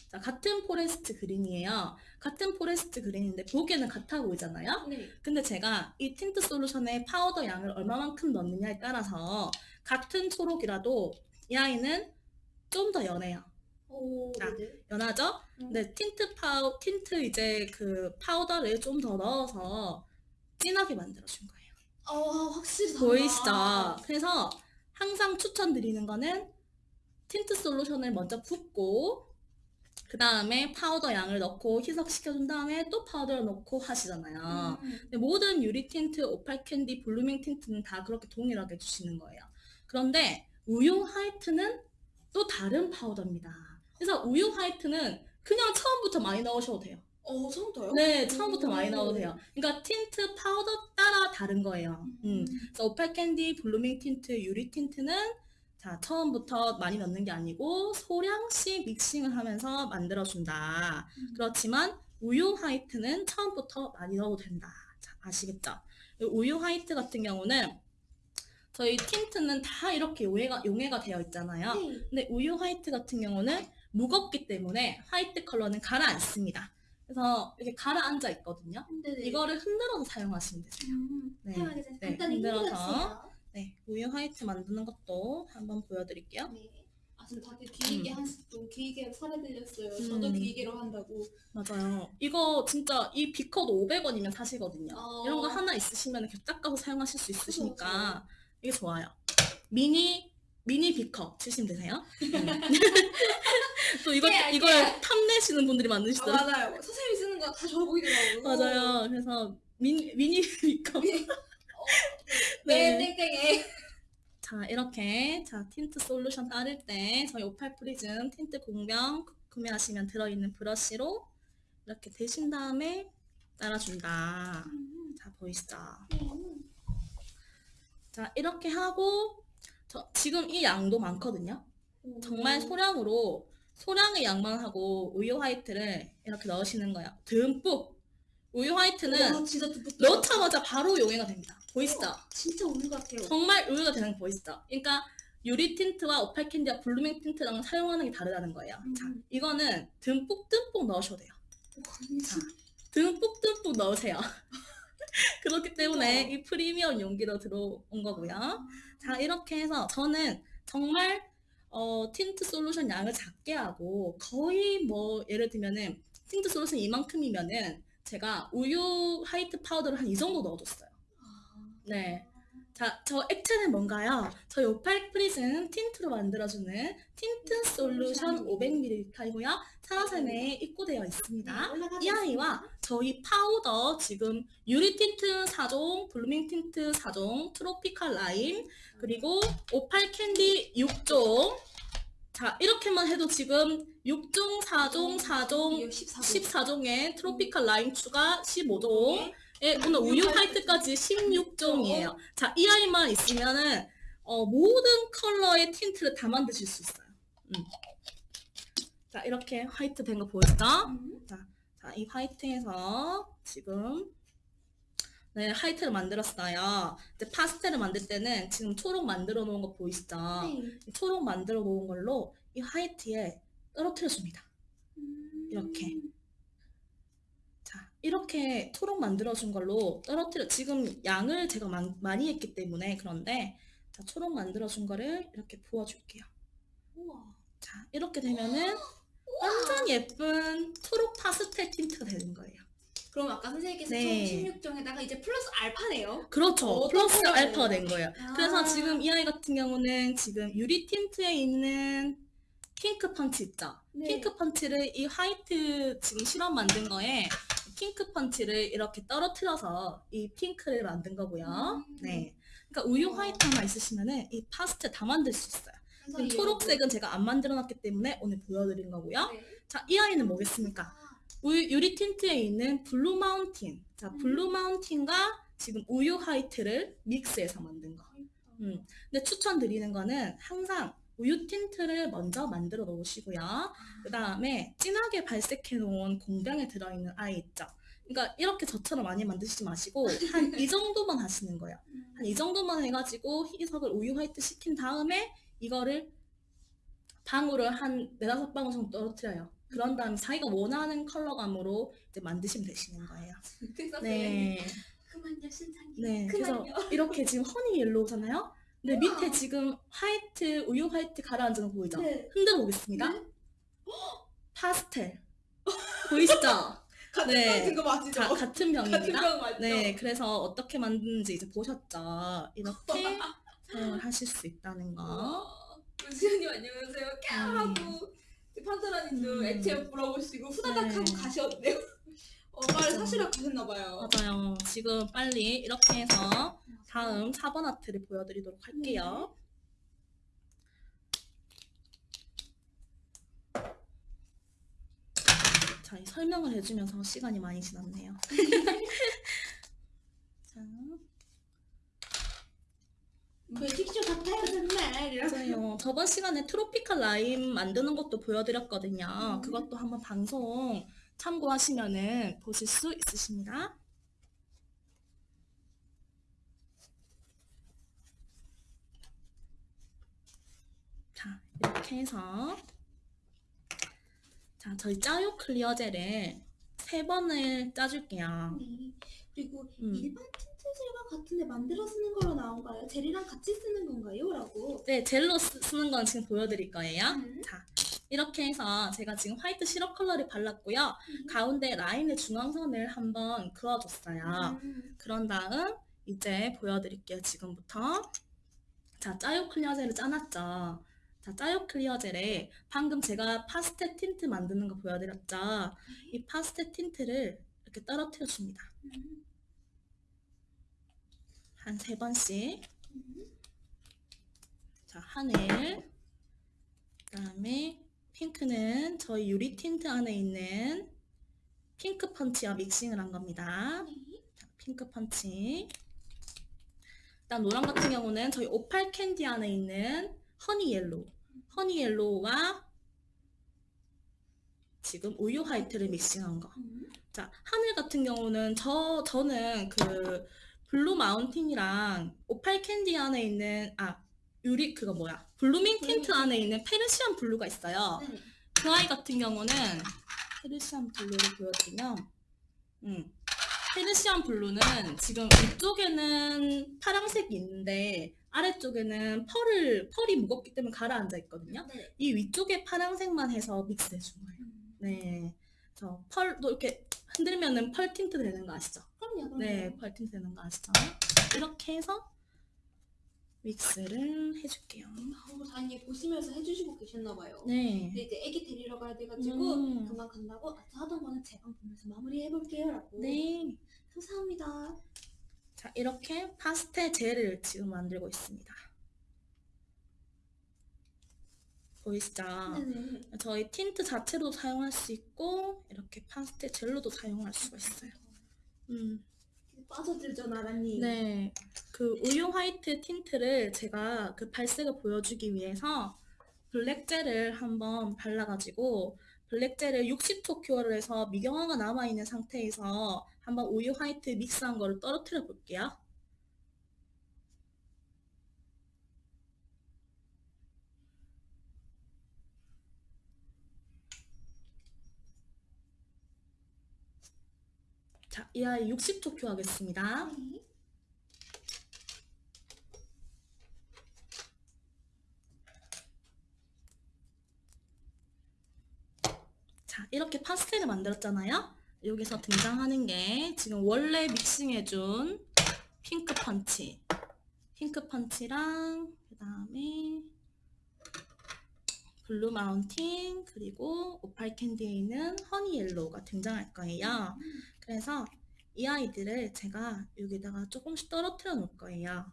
자 같은 forest green이에요. 같은 forest green인데 보기에는 같아 보이잖아요. 네. 근데 제가 이 틴트 솔루션에 파우더 양을 얼마만큼 넣느냐에 따라서 같은 초록이라도 이 아이는 좀 더 연해요. 오, 아. 네네. 연하죠? 음. 근데 틴트 파우 틴트 이제 그 파우더를 좀 더 넣어서 진하게 만들어 준 거예요. 어, 확실히. 보이시죠? 그래서 항상 추천드리는 거는 틴트 솔루션을 먼저 붓고 그 다음에 파우더 양을 넣고 희석시켜준 다음에 또 파우더를 넣고 하시잖아요. 음, 근데 모든 유리 틴트, 오팔 캔디, blooming 틴트는 다 그렇게 동일하게 주시는 거예요. 그런데 우유 화이트는 또 다른 파우더입니다. 그래서 우유 화이트는 그냥 처음부터 많이 넣으셔도 돼요. 어, 처음부터요? 네, 처음부터 오. 많이 넣어도 돼요. 그러니까 틴트 파우더 따라 다른 거예요. 음. 그래서 오팔 캔디, blooming 틴트, 유리 틴트는 자 처음부터 많이 넣는 게 아니고 소량씩 mixing을 하면서 만들어준다. 음. 그렇지만 우유 화이트는 처음부터 많이 넣어도 된다. 자, 아시겠죠? 이 우유 화이트 같은 경우는 저희 틴트는 다 이렇게 용해가, 용해가 되어 있잖아요. 네. 근데 우유 화이트 같은 경우는 무겁기 때문에 화이트 컬러는 가라앉습니다. 그래서 이렇게 가라앉아 있거든요. 네네. 이거를 흔들어서 사용하시면 되세요. 음, 네. 네, 간단히 흔들어서. 네, 우유 화이트 만드는 것도 한번 보여드릴게요. 네. 아, 지금 다들 귀이게 한, 좀 귀이게 사례 들렸어요. 저도 음. 귀이게로 한다고. 맞아요. 이거 진짜 이 비커도 500원이면 사시거든요. 어. 이런 거 하나 있으시면 이렇게 딱 가서 사용하실 수 있으시니까 그쵸, 이게 좋아요. 미니 미니 비커 치시면 되세요. 음. (laughs) 또 이걸 네, 이걸 알게요. 탐내시는 분들이 아, 많으시더라고요. 맞아요. 선생님이 쓰는 거다 좋아 보이더라고요. 맞아요. 그래서 미니 미니 비커. (laughs) 네, 네. 땡땡에. 자 이렇게 자 틴트 솔루션 따를 때 저희 오팔 프리즘 틴트 공병 구매하시면 들어있는 브러쉬로 이렇게 대신 다음에 따라준다. 음, 자 보이시죠? 음. 자 이렇게 하고 저 지금 이 양도 많거든요. 정말 소량으로 소량의 양만 하고 우유 화이트를 이렇게 넣으시는 거예요. 듬뿍 우유 화이트는 와, 넣자마자 바로 용해가 됩니다. 보이시죠? 진짜 우유 같아요. 정말 우유가 되는 거 보이시죠? 그러니까 유리 틴트와 오팔 캔디와 blooming 틴트랑 사용하는 게 다르다는 거예요. 음. 자, 이거는 듬뿍 듬뿍 넣으셔도 돼요. 자, 듬뿍 듬뿍 넣으세요. (laughs) 그렇기 때문에 우와. 이 프리미엄 용기로 들어온 거고요. 자, 이렇게 해서 저는 정말 어, 틴트 솔루션 양을 작게 하고 거의 뭐 예를 들면은 틴트 솔루션 이만큼이면은 제가 우유 화이트 파우더를 한 이 정도 넣어줬어요. 네. 자, 저 액체는 뭔가요? 저희 오팔 프리즘 틴트로 만들어주는 틴트 솔루션 500ml이고요. 산화샘에 입고되어 있습니다. 이 아이와 저희 파우더 지금 유리 틴트 4종, blooming 틴트 4종, tropical lime, 그리고 오팔 캔디 6종. 자, 이렇게만 해도 지금 6종, 4종, 4종, 14종에 tropical lime 추가 15종. 예, 오늘 우유 화이트까지 16종이에요. 자, 이 아이만 있으면은 어, 모든 컬러의 틴트를 다 만드실 수 있어요. 음. 자, 이렇게 화이트 된 거 보이시죠? 자, 이 화이트에서 지금 네, 화이트를 만들었어요. 이제 파스텔을 만들 때는 지금 초록 만들어 놓은 거 보이시죠? 이 초록 만들어 놓은 걸로 이 화이트에 떨어뜨려 줍니다. 이렇게. 자, 이렇게 초록 만들어준 걸로 떨어뜨려, 지금 양을 제가 많, 많이 했기 때문에 그런데, 자, 초록 만들어준 거를 이렇게 부어줄게요. 우와. 자, 이렇게 되면은 완전 예쁜 초록 파스텔 틴트가 되는 거예요. 그럼 아까 선생님께서 네. 총 16종에다가 이제 플러스 알파네요. 그렇죠. 어, 플러스 또 알파가 된 거예요. 그래서 아. 지금 이 아이 같은 경우는 지금 유리 틴트에 있는 핑크 펀치 있죠? 네. 핑크 펀치를 이 화이트 지금 실험 만든 거에 핑크 펀치를 이렇게 떨어뜨려서 이 핑크를 만든 거고요. 음. 네. 그러니까 우유 와. 화이트 하나 있으시면은 이 파스텔 다 만들 수 있어요. 초록색은 제가 안 만들어 놨기 때문에 오늘 보여드린 거고요. 네. 자, 이 아이는 뭐겠습니까? 우유, 유리 틴트에 있는 블루 마운틴. 자, 음. 블루 마운틴과 지금 우유 화이트를 믹스해서 만든 거. 음. 근데 추천드리는 거는 항상 우유 틴트를 먼저 만들어 놓으시고요. 그 다음에 진하게 발색해 놓은 공병에 들어있는 아이 있죠. 그러니까 이렇게 저처럼 많이 만드시지 마시고 한 이 (laughs) 정도만 하시는 거예요. 한 이 정도만 해가지고 희석을 우유 화이트 시킨 다음에 이거를 방울을 한 네다섯 방울 정도 떨어뜨려요. 그런 다음에 자기가 원하는 컬러감으로 이제 만드시면 되시는 거예요. (laughs) 그래서 네. 그만요 신상님. 네. 그래서 그만요. 이렇게 지금 허니 옐로우잖아요. 근데 밑에 지금 화이트, 우유 화이트 가라앉은 거 보이죠? 네. 흔들어 보겠습니다. 네. 파스텔. 보이시죠? (laughs) 같은 네. 네. 그거 맞죠? 자, 같은 같은 병입니다. 병 맞죠? 네, 그래서 어떻게 만드는지 이제 보셨죠? 이렇게 (laughs) 사용을 하실 수 있다는 거. 와, 은수님 안녕하세요. 까 하고 판사라님도 음. 액체 물어보시고 후다닥 네. 하고 가셨네요. 어, 빨리 사시라 가셨나봐요. 맞아요. 지금 빨리 이렇게 해서 다음 4번 아트를 보여드리도록 할게요. 자, 이 설명을 해주면서 시간이 많이 지났네요. (laughs) 자, 그 틱쇼 같아요 정말. 맞아요. 저번 시간에 트로피칼 라임 만드는 것도 보여드렸거든요. 음. 그것도 한번 방송 참고하시면은 보실 수 있으십니다. 자, 이렇게 해서 자, 저희 짜요 클리어 젤을 세 번을 짜줄게요. 네. 그리고 음. 일반 틴트 젤과 같은데 만들어 쓰는 거로 나온가요? 젤이랑 같이 쓰는 건가요? 라고. 네, 젤로 쓰, 쓰는 건 지금 보여드릴 거예요. 음. 자, 이렇게 해서 제가 지금 화이트 시럽 컬러를 발랐고요. 음. 가운데 라인의 중앙선을 한번 그어줬어요. 음. 그런 다음 이제 보여드릴게요. 지금부터. 자, 짜요 클리어 젤을 짜놨죠. 자, 짜요 클리어 젤에 방금 제가 파스텔 틴트 만드는 거 보여드렸죠. 이 파스텔 틴트를 이렇게 떨어뜨려 줍니다. 음. 한세 번씩. 음. 자, 하늘. 그 다음에 핑크는 저희 유리 틴트 안에 있는 핑크 펀치와 믹싱을 한 겁니다. 핑크 펀치. 일단 노란 같은 경우는 저희 오팔 캔디 안에 있는 허니 옐로우. 허니 옐로우와 지금 우유 화이트를 믹싱한 거. 음. 자, 하늘 같은 경우는 저 저는 그 블루 마운틴이랑 오팔 캔디 안에 있는 아 유리 그거 뭐야 블루밍 틴트 안에 있는 페르시안 블루가 있어요. 네. 그 아이 같은 경우는 페르시안 블루를 보여드리면, 음, 페르시안 블루는 지금 위쪽에는 파란색이 있는데 아래쪽에는 펄을 펄이 무겁기 때문에 가라앉아 있거든요. 네. 이 위쪽에 파란색만 해서 믹스해 준 거예요. 음. 네. 저 펄도 이렇게 흔들면은 펄 틴트 되는 거 아시죠? 그럼요, 그럼요. 네, 펄 틴트 되는 거 아시죠? 이렇게 해서 믹스를 해줄게요. 어, 다행히 보시면서 해주시고 계셨나봐요. 네. 근데 이제 애기 데리러 가야 돼가지고 음. 그만 간다고 아까 하던 거는 재방 보면서 마무리해볼게요 라고 네. 감사합니다 자, 이렇게 파스텔 젤을 지금 만들고 있습니다. 보이시죠? 네네 저희 틴트 자체도 사용할 수 있고 이렇게 파스텔 젤로도 사용할 수가 있어요. 음, 빠져들죠 나라님 네. 그 우유 화이트 틴트를 제가 그 발색을 보여주기 위해서 블랙 젤을 한번 발라가지고 블랙 젤을 60초 cure를 해서 미경화가 남아있는 상태에서 한번 우유 화이트 믹스한 거를 떨어뜨려 볼게요. 자, 이 아이 60초 cure 하겠습니다. 네. 자, 이렇게 파스텔을 만들었잖아요. 여기서 등장하는 게 지금 원래 믹싱해준 핑크 펀치. 핑크 펀치랑 그 다음에 블루 마운틴 그리고 오팔 캔디에 있는 허니 옐로우가 등장할 거예요. 그래서 이 아이들을 제가 여기다가 조금씩 떨어뜨려 놓을 거예요.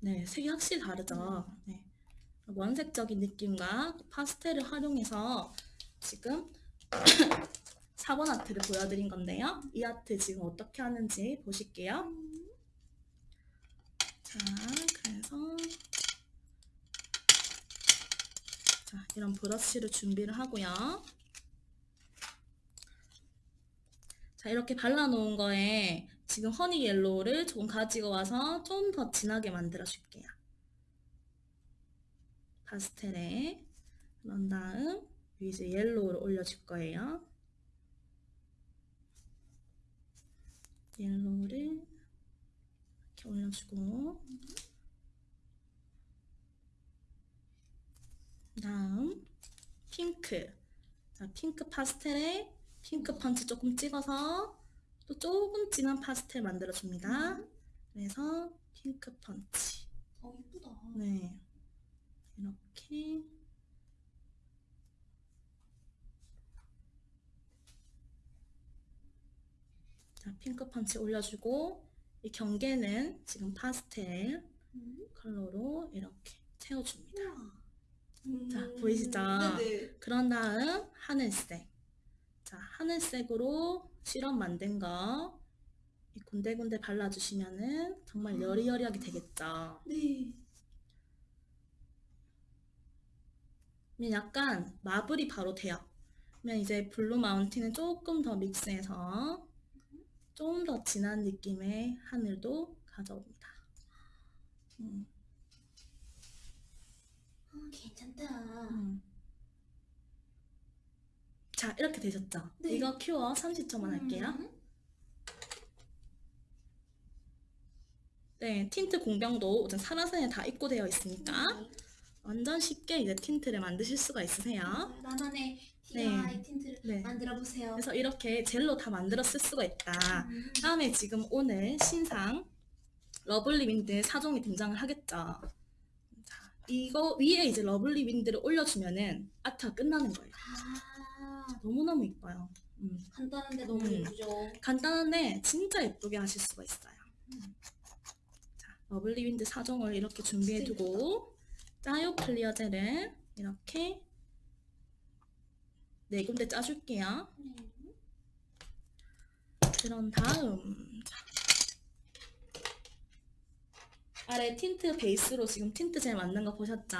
네, 색이 확실히 다르죠. 네. 원색적인 느낌과 파스텔을 활용해서 지금 (coughs) 4번 아트를 보여드린 건데요. 이 아트 지금 어떻게 하는지 보실게요. 자, 그래서 자, 이런 브러쉬를 준비를 하고요. 자, 이렇게 발라놓은 거에 지금 허니 옐로우를 조금 가지고 와서 좀 더 진하게 만들어 줄게요. 파스텔에. 그런 다음 이제 옐로우를 올려줄 거예요. 옐로우를 이렇게 올려주고. 다음 핑크. 자, 핑크 파스텔에 핑크 펀치 조금 찍어서 또 조금 진한 파스텔 만들어줍니다. 그래서 핑크 펀치. 어 이쁘다. 네 이렇게 자 핑크 펀치 올려주고 이 경계는 지금 파스텔 음. 컬러로 이렇게 채워줍니다. 음. 자, 보이시죠? 네네 그런 다음 하늘색. 자, 하늘색으로 시럽 만든 거이 군데군데 발라주시면은 정말 여리여리하게 되겠죠. 네 그러면 약간 marble이 바로 돼요. 그러면 이제 블루 마운틴은 조금 더 믹스해서 좀 더 진한 느낌의 하늘도 가져옵니다. 음, 어, 괜찮다 음. 자, 이렇게 되셨죠? 네. 이거 cure 30초만 할게요. 음. 네, 틴트 공병도 우선 사라센에 다 입고되어 있으니까 네. 완전 쉽게 이제 틴트를 만드실 수가 있으세요. 나만의 네. DIY 틴트를 네. 만들어 보세요. 그래서 이렇게 젤로 다 만들어 쓸 수가 있다. 음. 다음에 지금 오늘 신상 러블리 윈드 4종이 등장을 하겠죠. 자, 이거 위에 이제 러블리 윈드를 올려주면은 아트가 끝나는 거예요. 아 너무너무 이뻐요. 음, 간단한데 너무 음. 예쁘죠. 간단한데 진짜 예쁘게 하실 수가 있어요. 자, 러블리 윈드 4종을 이렇게 준비해두고 짜요 클리어 젤을 이렇게 네 군데 짜줄게요. 네. 그런 다음 자, 아래 틴트 베이스로 지금 틴트 젤 만든 거 보셨죠?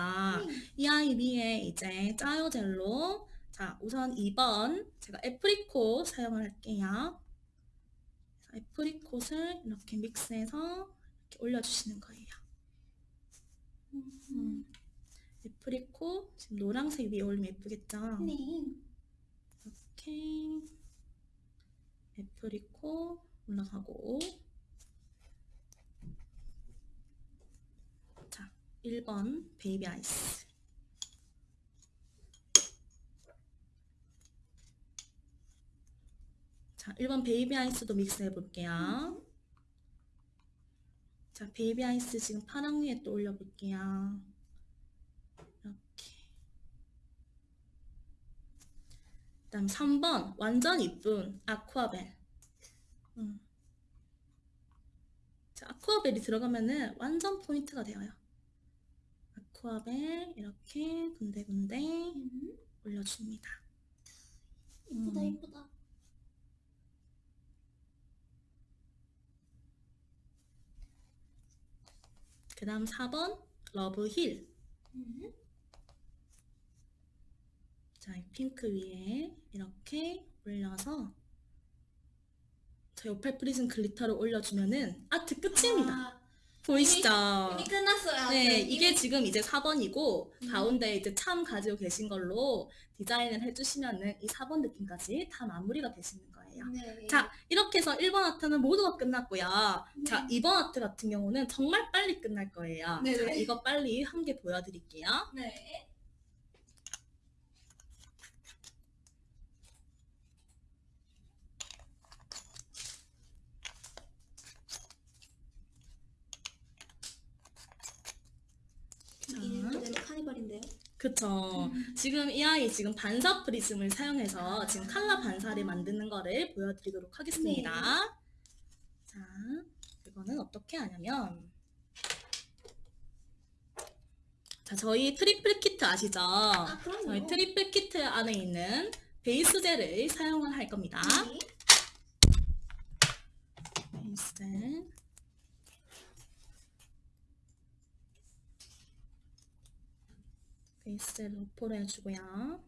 이 아이 위에 이제 짜요 젤로 자 우선 2번 제가 apricot 사용을 할게요. apricot을 이렇게 믹스해서 이렇게 올려주시는 거예요. 음. apricot 지금 노란색 위에 올리면 예쁘겠죠? 네. 이렇게 apricot 올라가고 자 1번 베이비 아이스 자 1번 베이비 아이스도 믹스 해 볼게요 자 베이비 아이스 지금 파랑 위에 또 올려볼게요 이렇게 그 다음 3번 완전 이쁜 아쿠아벨 음. 자, 아쿠아벨이 들어가면은 완전 포인트가 되어요 아쿠아벨 이렇게 군데군데 음. 올려줍니다 이쁘다 음. 이쁘다. 그 다음 4번 러브힐 음. 자, 이 핑크 위에 이렇게 올려서 저 옆에 프리즘 glitter를 올려주면은 아트 끝입니다 아, 보이시죠? 이미 끝났어요. 네, 이미- 이게 지금 이제 4번이고 음. 가운데 이제 참 가지고 계신 걸로 디자인을 해주시면은 이 4번 느낌까지 다 마무리가 되시는 거예요. 네. 자, 이렇게 해서 1번 아트는 모두가 끝났고요. 자, 네. 2번 아트 같은 경우는 정말 빨리 끝날 거예요. 네네. 자, 이거 빨리 한 개 보여드릴게요. 네. 이름 그대로 카니발인데요. 그쵸. 지금 이 아이 지금 반사 프리즘을 사용해서 지금 칼라 반사를 만드는 거를 보여드리도록 하겠습니다. 자, 이거는 어떻게 하냐면 자, 저희 트리플 키트 아시죠? 아. 저희 트리플 키트 안에 있는 베이스 젤을 사용을 할 겁니다. 네. 베이스 젤. 베이스 젤 도포를 해주고요.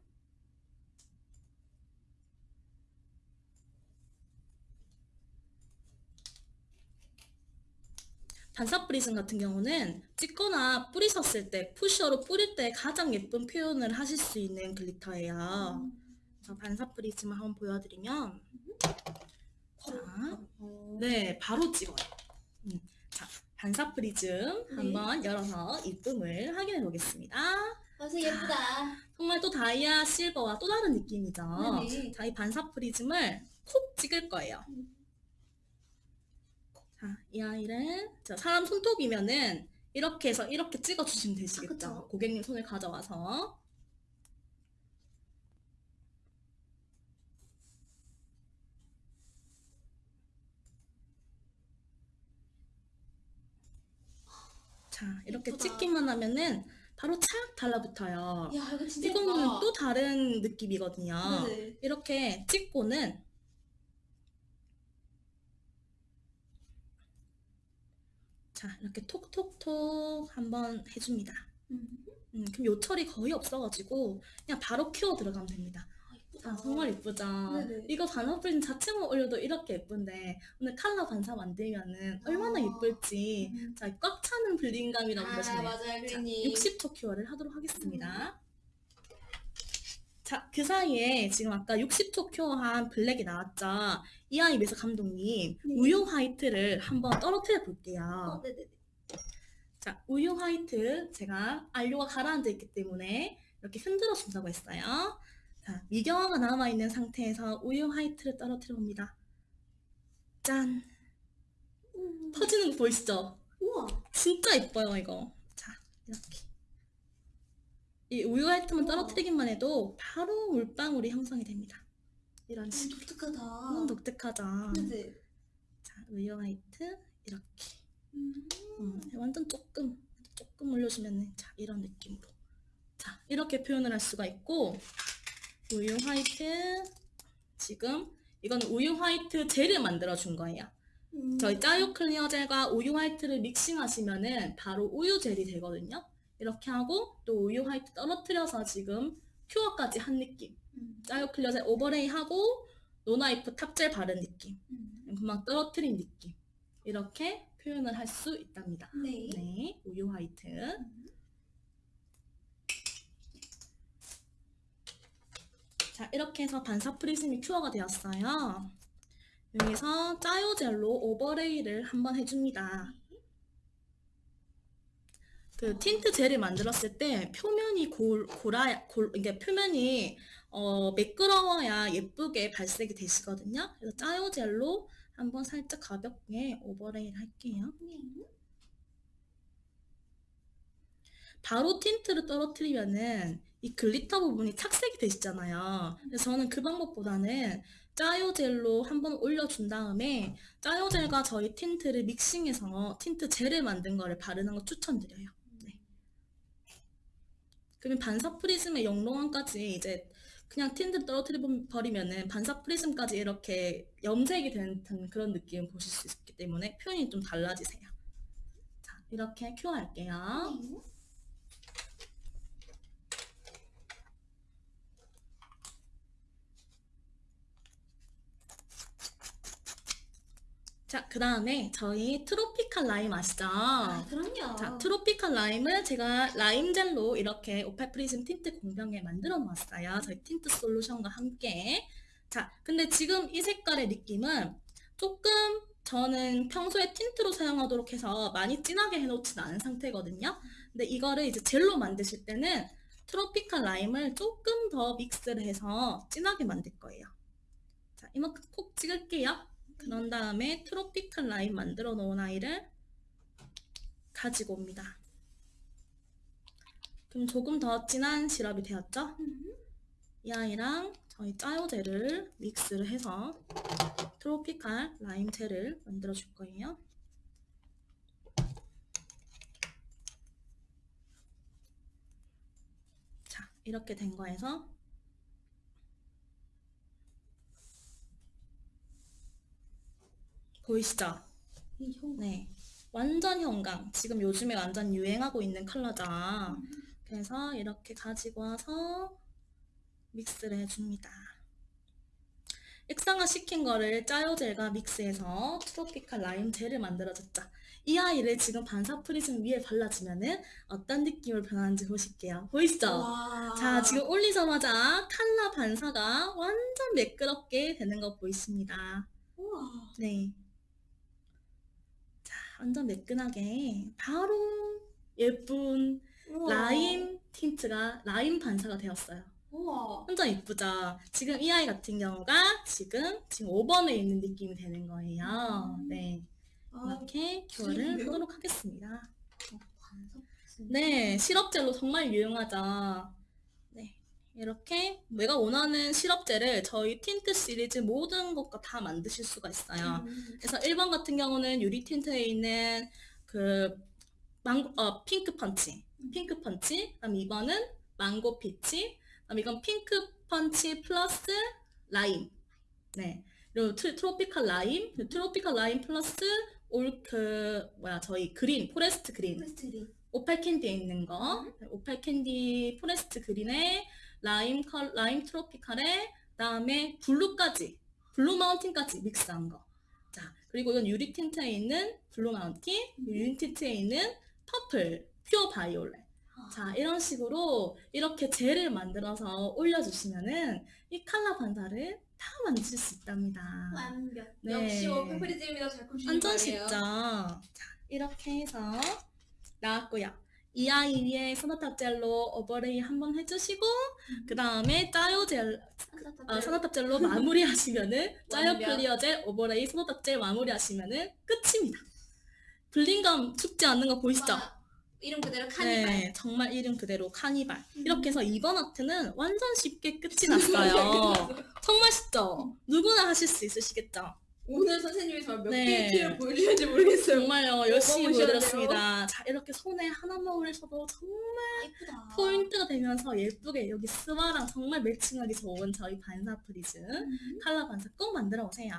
반사 프리즘 같은 경우는 찍거나 뿌리셨을 때 pusher로 뿌릴 때 가장 예쁜 표현을 하실 수 있는 glitter예요. 음. 자, 반사 프리즘을 한번 보여드리면 자. 네, 바로 찍어요. 음, 자, 반사 프리즘 네. 한번 열어서 이쁨을 확인해 보겠습니다. 벌써 예쁘다. 정말 또 다이아 실버와 또 다른 느낌이죠. 네네. 자, 이 반사 프리즘을 콕 찍을 거예요. 음. 자, 이 아이를 자, 사람 손톱이면은 이렇게 해서 이렇게 찍어 주시면 되시겠죠. 아. 고객님 손을 가져와서 자, 이렇게 예쁘다. 찍기만 하면은 바로 착 달라붙어요. 야 이거 진짜 이거는 예쁘다. 또 다른 느낌이거든요. 네네. 이렇게 찍고는 자 이렇게 톡톡톡 한번 해줍니다. 음. 음, 그럼 요철이 거의 없어가지고 그냥 바로 키워 들어가면 됩니다. 아, 정말 예쁘죠? 네네. 이거 반사 프린 자체만 올려도 이렇게 예쁜데 오늘 칼라 반사 만들면은 얼마나 아. 예쁠지 음. 자, 꽉 차는 블링감이라고 아 보시면 돼요. 맞아요, 자, 그린님. 60초 큐어를 하도록 하겠습니다. 자, 그 사이에 지금 아까 60초 큐어한 블랙이 나왔죠? 이아이 매서 감독님, 네. 우유 화이트를 한번 떨어뜨려 어, 볼게요. 네네. 자, 우유 화이트 제가 안료가 가라앉아 있기 때문에 이렇게 흔들어 준다고 했어요. 자, 미경화가 남아있는 상태에서 우유 화이트를 떨어뜨려 봅니다. 짠! 음. 터지는 거 보이시죠? 우와. 진짜 예뻐요, 이거. 자, 이렇게. 이 우유 화이트만 우와. 떨어뜨리기만 해도 바로 물방울이 형성이 됩니다. 이런 식으로. 독특하다. 너무 독특하죠? 네네. 자, 우유 화이트, 이렇게. 음. 음, 완전 조금, 조금 올려주면, 자, 이런 느낌으로. 자, 이렇게 표현을 할 수가 있고, 우유 화이트, 지금, 이건 우유 화이트 젤을 만들어 준 거예요. 음. 저희 짜요 클리어 젤과 우유 화이트를 믹싱하시면은 바로 우유 젤이 되거든요. 이렇게 하고 또 우유 화이트 떨어뜨려서 지금 cure까지 한 느낌. 음. 짜요 클리어 젤 overlay 하고 non-wipe top젤 바른 느낌. 음. 금방 떨어뜨린 느낌. 이렇게 표현을 할 수 있답니다. 네. 네, 우유 화이트. 자, 이렇게 해서 반사 프리즘이 큐어가 되었어요. 여기서 짜요젤로 overlay를 한번 해줍니다. 그 틴트 젤을 만들었을 때 표면이 골, 골아, 골, 이게 표면이 어, 매끄러워야 예쁘게 발색이 되시거든요. 그래서 짜요 젤로 한번 살짝 가볍게 overlay를 할게요. 바로 틴트를 떨어뜨리면은 이 glitter 부분이 착색이 되시잖아요. 그래서 저는 그 방법보다는 짜요 젤로 한번 올려준 다음에 짜요 젤과 저희 틴트를 믹싱해서 틴트 젤을 만든 거를 바르는 거 추천드려요. 네. 그러면 반사 프리즘의 영롱함까지 이제 그냥 틴트 떨어뜨려 버리면은 반사 프리즘까지 이렇게 염색이 된 그런 느낌을 보실 수 있기 때문에 표현이 좀 달라지세요. 자, 이렇게 cure 할게요. 자, 그 다음에 저희 Tropical Lime 아시죠? 아, 그럼요. 자, 트로피칼 라임을 제가 라임 젤로 이렇게 Opal Prism 틴트 공병에 만들어 놓았어요. 저희 틴트 솔루션과 함께. 자, 근데 지금 이 색깔의 느낌은 조금 저는 평소에 틴트로 사용하도록 해서 많이 진하게 해놓진 않은 상태거든요. 근데 이거를 이제 젤로 만드실 때는 트로피칼 라임을 조금 더 믹스를 해서 진하게 만들 거예요. 자, 이만큼 콕 찍을게요. 그런 다음에 트로피칼 라임 만들어 놓은 아이를 가지고 옵니다. 그럼 조금 더 진한 시럽이 되었죠? 이 아이랑 저희 짜요젤을 믹스를 해서 트로피칼 라임 젤을 만들어 줄 거예요. 자, 이렇게 된 거에서 보이시죠? 네. 완전 형광. 지금 요즘에 완전 유행하고 있는 컬러죠. 그래서 이렇게 가지고 와서 믹스를 해줍니다. 액상화 시킨 거를 짜요젤과 믹스해서 Tropical Lime 젤을 만들어줬죠. 이 아이를 지금 반사 Prism 위에 발라주면은 어떤 느낌으로 변하는지 보실게요. 보이시죠? 와. 자, 지금 올리자마자 칼라 반사가 완전 매끄럽게 되는 거 보이십니다. 우와. 네. 자, 완전 매끈하게 바로 예쁜 우와. 라임 틴트가 라임 반사가 되었어요. 우와. 완전 이쁘죠? 지금 이 아이 같은 경우가 지금 지금 5번에 있는 느낌이 되는 거예요. 음. 네. 아, 이렇게 교환을 재밌네요. 하도록 하겠습니다. 반사. 네, 시럽젤로 정말 유용하죠. 네, 이렇게 내가 원하는 시럽젤을 저희 틴트 시리즈 모든 것과 다 만드실 수가 있어요. 음. 그래서 1번 같은 경우는 유리 틴트에 있는 그 망고, 어, Pink Punch, Pink Punch. 그다음 2번은 Mango Peach. 그다음 이건 Pink Punch 플러스 라임. 네. 그리고 트, Tropical Lime, 그리고 Tropical Lime 플러스 올 그 뭐야 저희 Green, Forest Green. Opal Candy에 있는 거. 오팔 캔디 포레스트 그린에 라임 컬 라임 트로피칼에 그다음에 Blue까지 Blue Mountain까지 믹스한 거. 자, 그리고 이건 유리 틴트에 있는 Blue Mountain, 유리 틴트에 있는 Purple, Pure Violet. 자, 이런 식으로 이렇게 젤을 만들어서 올려주시면은 이 컬러 반사를 다 만드실 수 있답니다. 완벽. 네. 역시 오페프리즘이다 잘 컴퓨터 완전 쉽죠? 자, 이렇게 해서 나왔고요. 이 아이 위에 소나탑 젤로 오버레이 한번 해주시고 그 다음에 짜요 젤, 아, 소나탑 젤로 마무리하시면은 (laughs) 짜요. 클리어 젤 오버레이 소나탑 젤 마무리하시면은 끝입니다. 블링감 죽지 않는 거 보이시죠? 이름 그대로 카니발. 네, 정말 이름 그대로 카니발. 음. 이렇게 해서 이번 아트는 완전 쉽게 끝이 났어요. 정말 쉽죠? 누구나 하실 수 있으시겠죠? 오늘 선생님이 정말 몇 네. 개의 티를 보여주는지 모르겠어요. 정말요, 열심히 보여드렸습니다. 자, 이렇게 손에 하나만 올리셔도 정말 예쁘다. 포인트가 되면서 예쁘게 여기 스와랑 정말 매칭하기 좋은 저희 반사 Prism 음. 칼라 반사 꼭 만들어 오세요.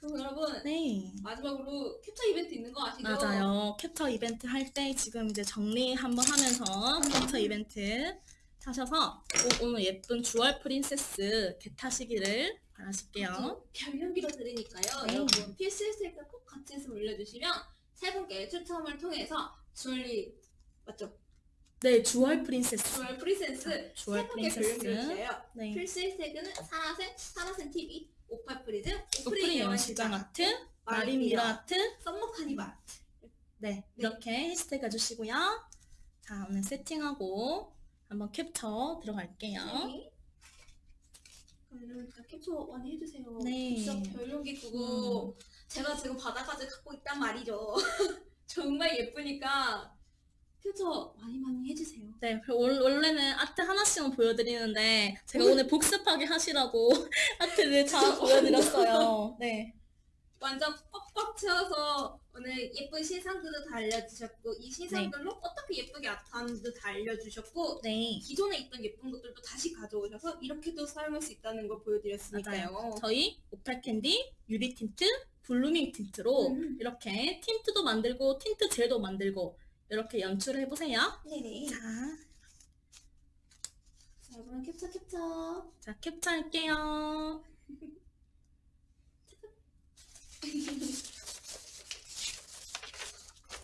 그럼 여러분 네. 마지막으로 캡처 이벤트 있는 거 아시죠? 맞아요. 캡처 이벤트 할 때 지금 이제 정리 한번 하면서 캡처 이벤트 하셔서 꼭 오늘 예쁜 주얼 프린세스 개 타시기를 바라실게요. 변경기로 드리니까요. 네. 여러분 필수일색과 꼭 같이 해서 올려주시면 세 분께 추첨을 통해서 주얼리 맞죠? 네, 주얼 프린세스. 주얼 프리센스 자, 주얼 세 분께 프린세스. 네. 필수일색은 사라센 사라센 TV 오팔 프리즘, 오프닝 오프닝 영화 시장 아트, 마린 미러 아트, Summer Carnival Art. 네, 네. 이렇게 해시태그 해주시고요. 자, 오늘 세팅하고 한번 캡처 들어갈게요. 네. 그럼 여러분 다 캡처 많이 해주세요. 네. 진짜 별용기고 제가 지금 바닥까지 갖고 있단 말이죠. (laughs) 정말 예쁘니까 캡처 많이 많이 해주세요. 네, 그 원- 원래는 아트 하나씩만 보여드리는데 제가 오늘 복습하게 하시라고 (laughs) 아트를 다 보여드렸어요. (laughs) 네, 완전 꽉꽉 채워서 오늘 예쁜 신상들도 다 알려주셨고 이 신상들로 어떻게 예쁘게 아트하는지도 다 알려주셨고 네. 기존에 있던 예쁜 것들도 다시 가져오셔서 이렇게도 사용할 수 있다는 걸 보여드렸으니까요. 저희 Opal Candy, 유리 틴트, Blooming 틴트로 음. 이렇게 틴트도 만들고 틴트 젤도 만들고 이렇게 연출을 해보세요. 네네. 자, 자, 여러분 캡처 캡처. 자 캡처할게요. (laughs)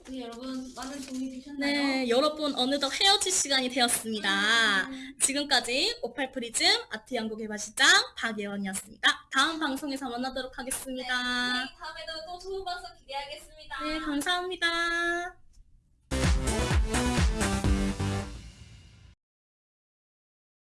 네, 여러분 많은 도움이 되셨나요? 네, 여러분 어느덧 헤어질 시간이 되었습니다. 음. 지금까지 오팔프리즘 아트 연구 개발 실장 박예원이었습니다. 다음 방송에서 만나도록 하겠습니다. 네, 네, 다음에도 또 좋은 방송 기대하겠습니다. 네, 감사합니다.